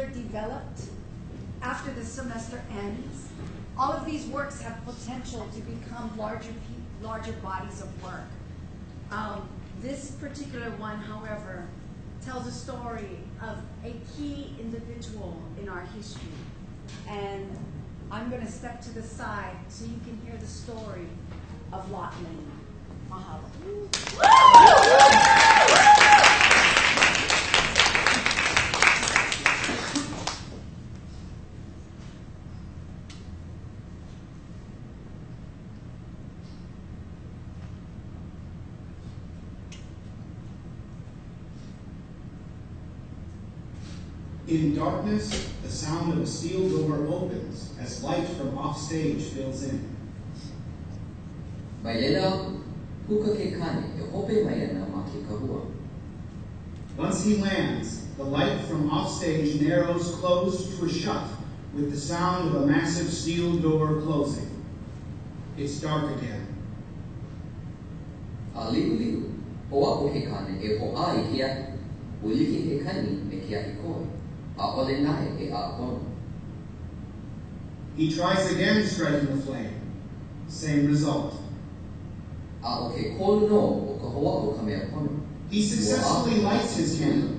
[SPEAKER 17] further developed after the semester ends. All of these works have potential to become larger, larger bodies of work. Um, this particular one, however, tells a story of a key individual in our history. And I'm going to step to the side so you can hear the story of Lot Lane. Mahalo.
[SPEAKER 18] darkness, the sound of a steel door opens as light from offstage fills in. Once he lands, the light from offstage narrows closed to a shut with the sound of a massive steel door closing. It's dark again.
[SPEAKER 19] He
[SPEAKER 18] tries again spreading the flame. Same result. He successfully lights his candle.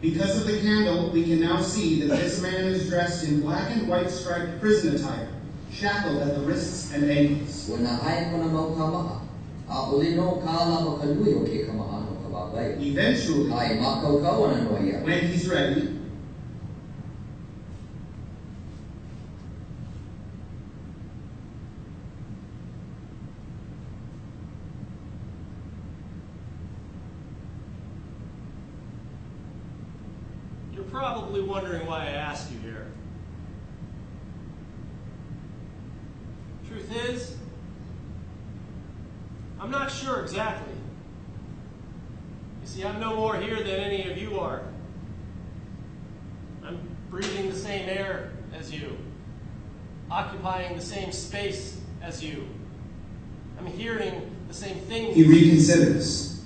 [SPEAKER 18] Because of the candle, we can now see that this man is dressed in black and white striped prison attire, shackled at the wrists and ankles. Eventually, when he's ready,
[SPEAKER 20] occupying the same space as you. I'm hearing the same things.
[SPEAKER 18] He reconsiders.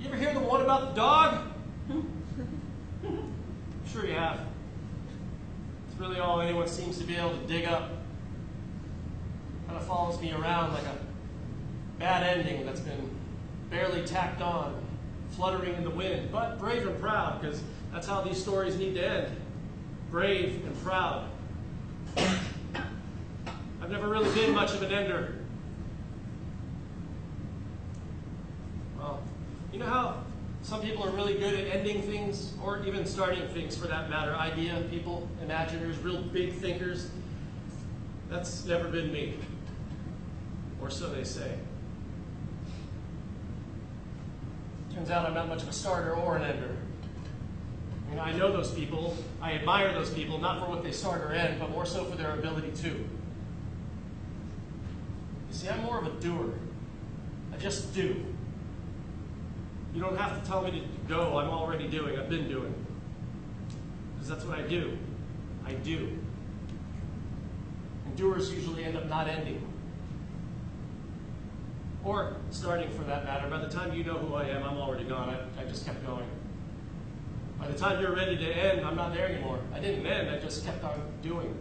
[SPEAKER 20] You ever hear the one about the dog? <laughs> sure you have. It's really all anyone seems to be able to dig up. Kind of follows me around like a bad ending that's been barely tacked on, fluttering in the wind, but brave and proud, because that's how these stories need to end. Brave and proud. I've never really been much of an ender. Well, you know how some people are really good at ending things, or even starting things for that matter? Idea people, imaginers, real big thinkers. That's never been me. Or so they say. Turns out I'm not much of a starter or an ender. I mean, I know those people. I admire those people, not for what they start or end, but more so for their ability to. You see, I'm more of a doer. I just do. You don't have to tell me to go. I'm already doing. I've been doing. Because that's what I do. I do. And doers usually end up not ending. Or starting for that matter. By the time you know who I am, I'm already gone. I, I just kept going. By the time you're ready to end, I'm not there anymore. I didn't end, I just kept on doing.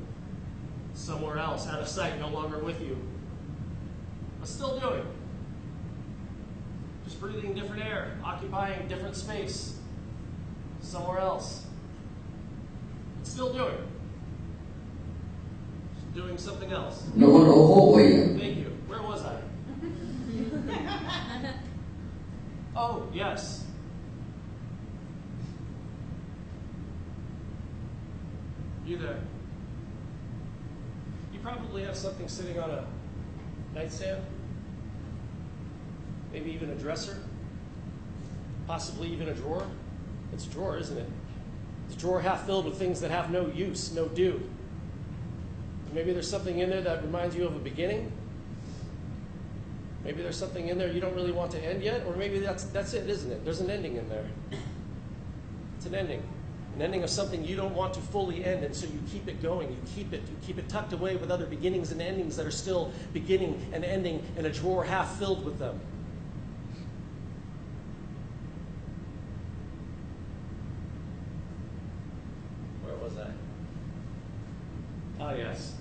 [SPEAKER 20] Somewhere else, out of sight, no longer with you. But still doing. Just breathing different air, occupying different space. Somewhere else. But still doing. Just doing something else.
[SPEAKER 21] Noon oho oya.
[SPEAKER 20] Thank you. Where was I? <laughs> oh, yes. You probably have something sitting on a nightstand. Maybe even a dresser. Possibly even a drawer. It's a drawer, isn't it? It's a drawer half filled with things that have no use, no do. Maybe there's something in there that reminds you of a beginning. Maybe there's something in there you don't really want to end yet, or maybe that's that's it, isn't it? There's an ending in there. It's an ending. An ending of something you don't want to fully end, and so you keep it going. You keep it, you keep it tucked away with other beginnings and endings that are still beginning and ending in a drawer half filled with them. Where was I? Ah, yes.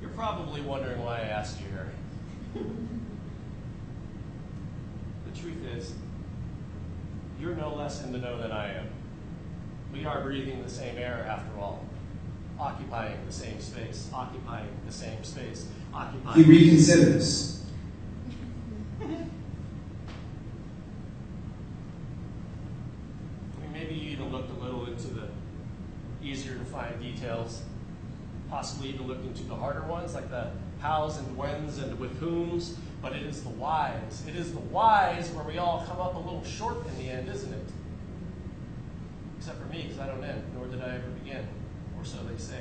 [SPEAKER 20] You're probably wondering why I asked you here. <laughs> the truth is, you're no less in the know than I am. We are breathing the same air after all, occupying the same space, occupying the same space, occupying.
[SPEAKER 18] He reconsiders.
[SPEAKER 20] Maybe you even looked a little into the easier to find details, possibly even looked into the harder ones, like the hows and whens and with whom's, but it is the whys. It is the whys where we all come up a little short in the end, isn't it? Except for me, because I don't end, nor did I ever begin, or so they say.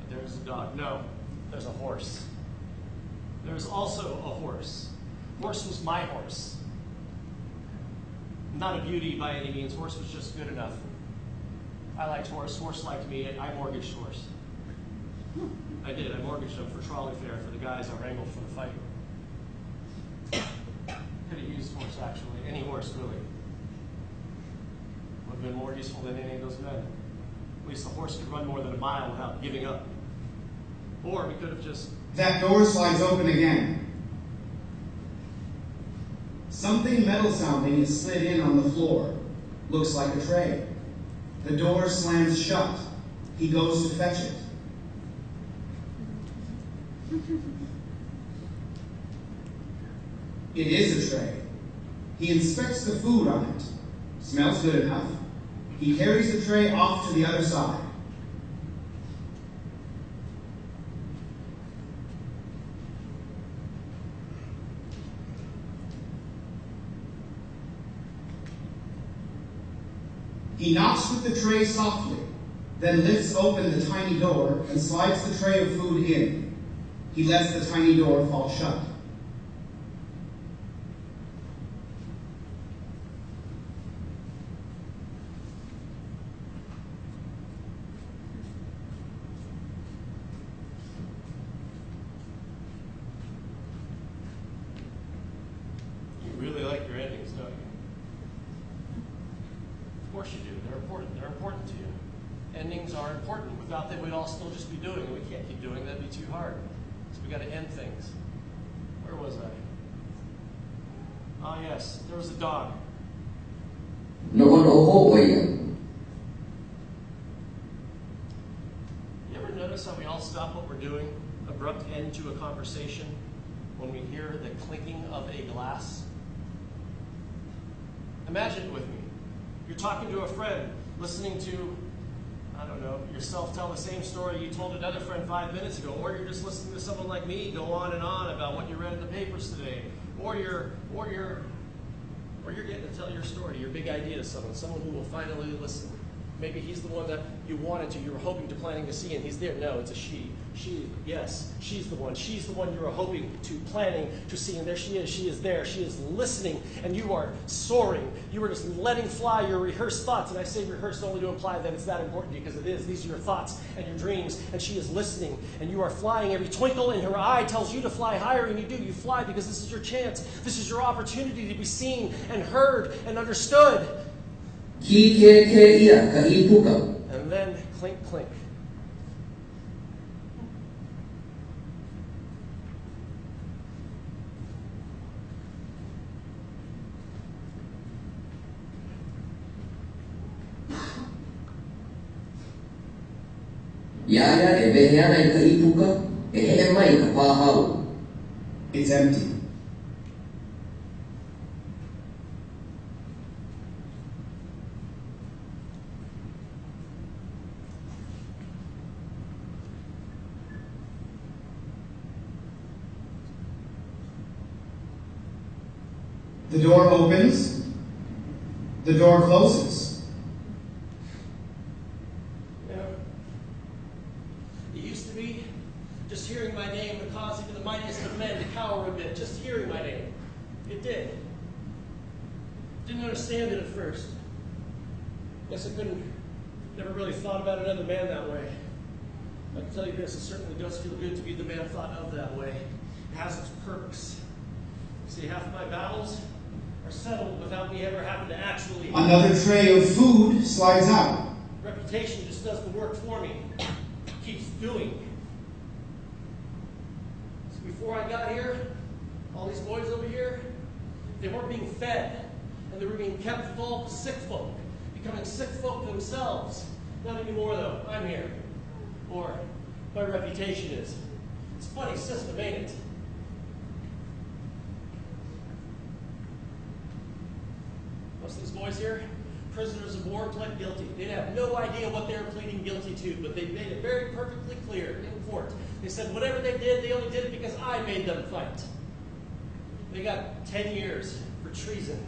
[SPEAKER 20] But there's a dog. No, there's a horse. There's also a horse. Horse was my horse. Not a beauty by any means. Horse was just good enough. I liked horse. Horse liked me. I mortgaged horse. I did. I mortgaged him for trolley fare for the guys I wrangled for the fight. Could have used horse actually. Any horse really. Would have been more useful than any of those men. At least the horse could run more than a mile without giving up. Or we could have just
[SPEAKER 18] That door slides open again. Something metal sounding is slid in on the floor. Looks like a tray. The door slams shut. He goes to fetch it. <laughs> It is a tray. He inspects the food on it. Smells good enough. He carries the tray off to the other side. He knocks with the tray softly, then lifts open the tiny door and slides the tray of food in. He lets the tiny door fall shut.
[SPEAKER 20] Glass? Imagine it with me. You're talking to a friend, listening to, I don't know, yourself tell the same story you told another friend five minutes ago, or you're just listening to someone like me go on and on about what you read in the papers today, or you're, or you're, or you're getting to tell your story, your big idea to someone, someone who will finally listen. Maybe he's the one that you wanted to, you were hoping to, planning to see, and he's there. No, it's a she. She, yes, she's the one. She's the one you're hoping to, planning to see, and there she is. She is there. She is listening, and you are soaring. You are just letting fly your rehearsed thoughts. And I say rehearsed only to imply that it's that important because it is. These are your thoughts and your dreams, and she is listening, and you are flying. Every twinkle in her eye tells you to fly higher, and you do. You fly because this is your chance. This is your opportunity to be seen and heard and understood.
[SPEAKER 21] Ki ke ke ia ka i puka.
[SPEAKER 20] And then clink, clink.
[SPEAKER 21] Ia ia e wehe ana i ka i puka, e he mai ka pāhau.
[SPEAKER 18] It's empty. The door opens. The door closes.
[SPEAKER 20] You know, it used to be just hearing my name would cause even the mightiest of men to cower a bit. Just hearing my name. It did. Didn't understand it at first. Guess I couldn't, never really thought about another man that way. I can tell you this, it certainly does feel good to be the man thought of that way. It has its perks. See, half of my battles are settled without me ever having to actually.
[SPEAKER 18] Another tray of food slides out.
[SPEAKER 20] Reputation just does the work for me. Keeps doing. So before I got here, all these boys over here, they weren't being fed, and they were being kept full the sick folk, becoming sick folk themselves. Not anymore though. I'm here. Or my reputation is. Funny system, ain't it? Most of these boys here, prisoners of war, pled guilty. They'd have no idea what they were pleading guilty to, but they made it very perfectly clear in court. They said whatever they did, they only did it because I made them fight. They got 10 years for treason.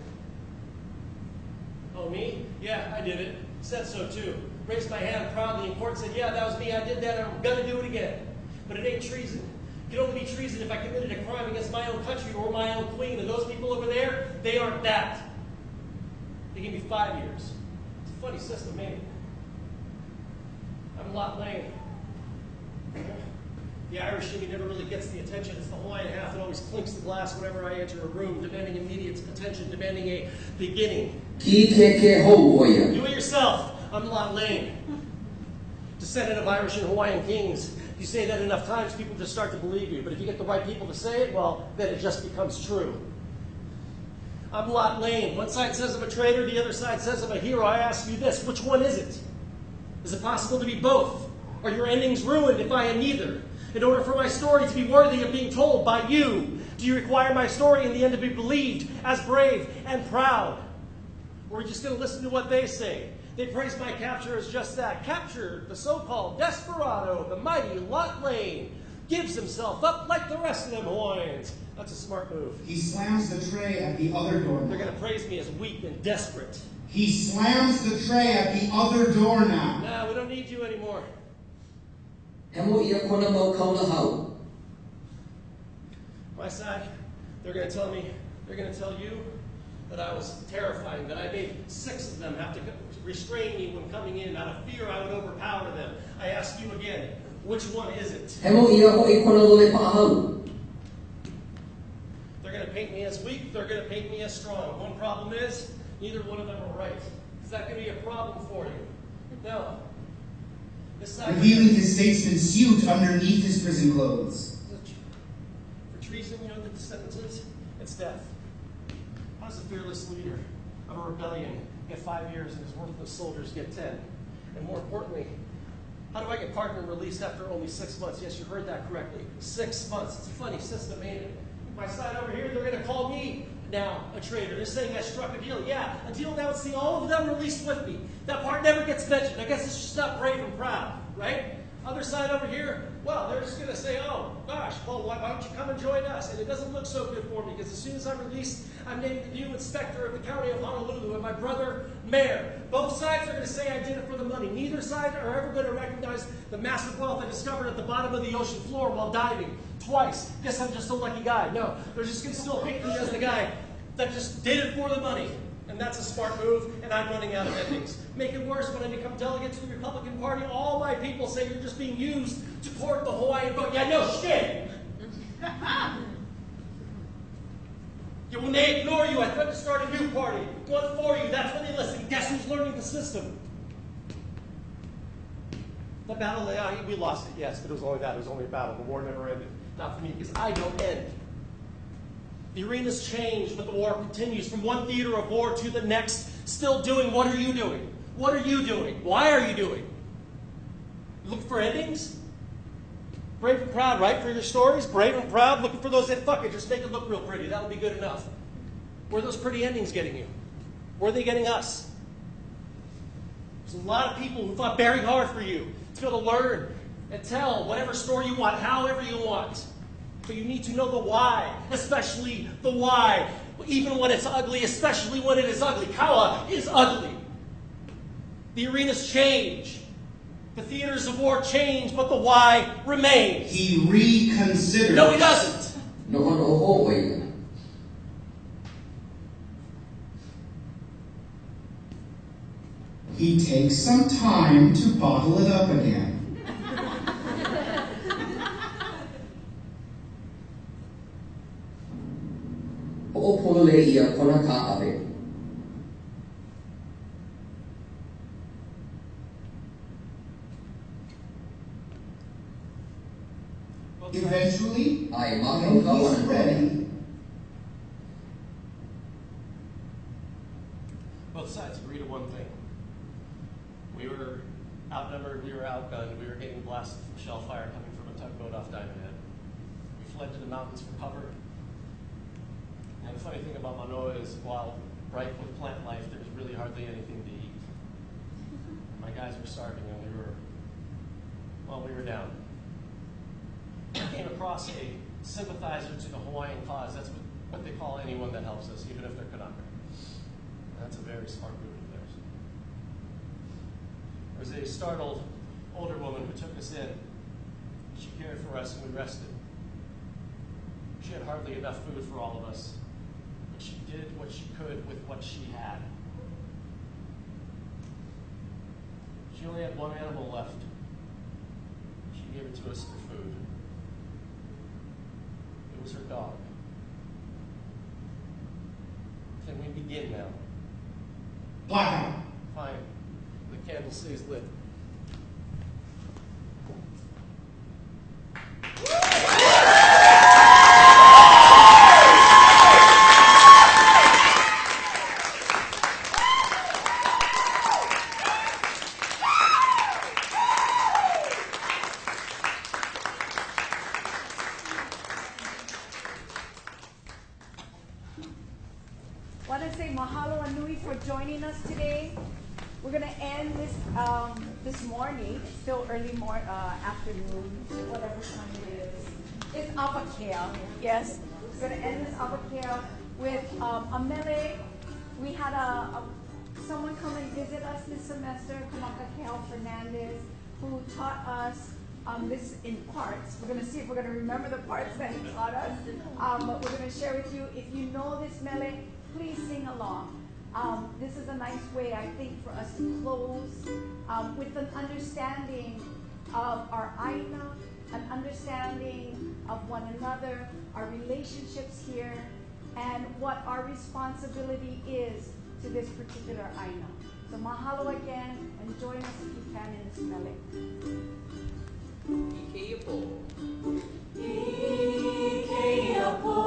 [SPEAKER 20] Oh, me? Yeah, I did it. Said so too. Raised my hand proudly in court, said, Yeah, that was me. I did that. I'm going to do it again. But it ain't treason. It can only be treason if I committed a crime against my own country or my own queen. And those people over there, they aren't that. They gave me five years. It's a funny system, ain't it? I'm a Lot Lane. The Irish in me never really gets the attention. It's the Hawaiian half that always clinks the glass whenever I enter a room, demanding immediate attention, demanding a beginning.
[SPEAKER 21] Ki ke ke hou o ia.
[SPEAKER 20] Do it yourself. I'm a Lot Lane. Descendant of Irish and Hawaiian kings. You say that enough times, people just start to believe you. But if you get the right people to say it, well, then it just becomes true. I'm a Lot Lane. One side says I'm a traitor, the other side says I'm a hero. I ask you this which one is it? Is it possible to be both? Are your endings ruined if I am neither? In order for my story to be worthy of being told by you, do you require my story in the end to be believed as brave and proud? Or are you just going to listen to what they say? They praise my capture as just that. Captured, the so called desperado, the mighty Lot Lane, gives himself up like the rest of them Hawaiians. That's a smart move.
[SPEAKER 18] He slams the tray at the other door.
[SPEAKER 20] They're going to praise me as weak and desperate.
[SPEAKER 18] He slams the tray at the other door now.
[SPEAKER 20] Nah, we don't need you anymore.
[SPEAKER 21] Hemo ia kona mau kaula hau.
[SPEAKER 20] My side, they're going to tell me, they're going to tell you that I was terrifying, that I made six of them have to restrain me when coming in. Out of fear, I would overpower them. I ask you again, which one is it?
[SPEAKER 21] Hemo ia ho'i kona lole pa'ahau.
[SPEAKER 20] They're going to paint me as weak, they're going to paint me as strong. One problem is, neither one of them are right. Is that going to be a problem for you? No.
[SPEAKER 18] Revealing his statesman suit underneath his prison clothes.
[SPEAKER 20] For treason, you know what the sentence is? It's death. How does a fearless leader of a rebellion get five years and his worthless soldiers get ten? And more importantly, how do I get pardoned and released after only six months? Yes, you heard that correctly. Six months. It's a funny system, ain't it? My side over here, they're going to call me now a traitor. They're saying I struck a deal. Yeah, a deal that would see all of them released with me. That part never gets mentioned. I guess it's just not brave and proud, right? Other side over here, well, they're just going to say, oh, gosh, well, why don't you come and join us? And it doesn't look so good for me because as soon as I'm released, I'm named the new inspector of the county of Honolulu and my brother, mayor. Both sides are going to say I did it for the money. Neither side are ever going to recognize the massive wealth I discovered at the bottom of the ocean floor while diving twice. Guess I'm just a lucky guy. No, they're just going to still pick me as the guy that just did it for the money. And that's a smart move, and I'm running out of endings. Make it worse, when I become delegate to the Republican Party, all my people say you're just being used to court the Hawaiian vote. Yeah, no shit! when they ignore you, I threaten to start a new party. One for you, that's when they listen. Guess who's learning the system? The battle, we lost it, yes, but it was only that. It was only a battle. The war never ended. Not for me, because I don't end. The arena's changed, but the war continues from one theater of war to the next. Still doing what are you doing? What are you doing? Why are you doing? Looking for endings? Brave and proud, right? For your stories? Brave and proud, looking for those that fuck it, just make it look real pretty. That'll be good enough. Where are those pretty endings getting you? Where are they getting us? There's a lot of people who fought very hard for you to be able to learn and tell whatever story you want, however you want. But you need to know the why, especially the why. Even when it's ugly, especially when it is ugly. Kawa is ugly. The arenas change. The theaters of war change, but the why remains.
[SPEAKER 18] He reconsiders.
[SPEAKER 20] No, he doesn't.
[SPEAKER 21] No one oho oia.
[SPEAKER 18] He takes some time to bottle it up again.
[SPEAKER 20] y Arjona Kakabe. Sympathizer to the Hawaiian cause. That's what, they call anyone that helps us, even if they're Kanaka. That's a very smart group of theirs. There was a startled older woman who took us in. She cared for us and we rested. She had hardly enough food for all of us, but she did what she could with what she had. She only had one animal left. She gave it to us for food. Was her dog. Can we begin now?
[SPEAKER 18] blackout.
[SPEAKER 20] Fine. The candle stays lit.
[SPEAKER 1] Semester, Kamaka Kel Fernandez, who taught us um, this in parts. We're going to see if we're going to remember the parts that he taught us. Um, but we're going to share with you. If you know this mele, please sing along. Um, this is a nice way, I think, for us to close um, with an understanding of our aina, an understanding of one another, our relationships here, and what our responsibility is to this particular aina. So mahalo again and join us if you can in smelling.
[SPEAKER 15] Ikeyapo. Ikeyapo.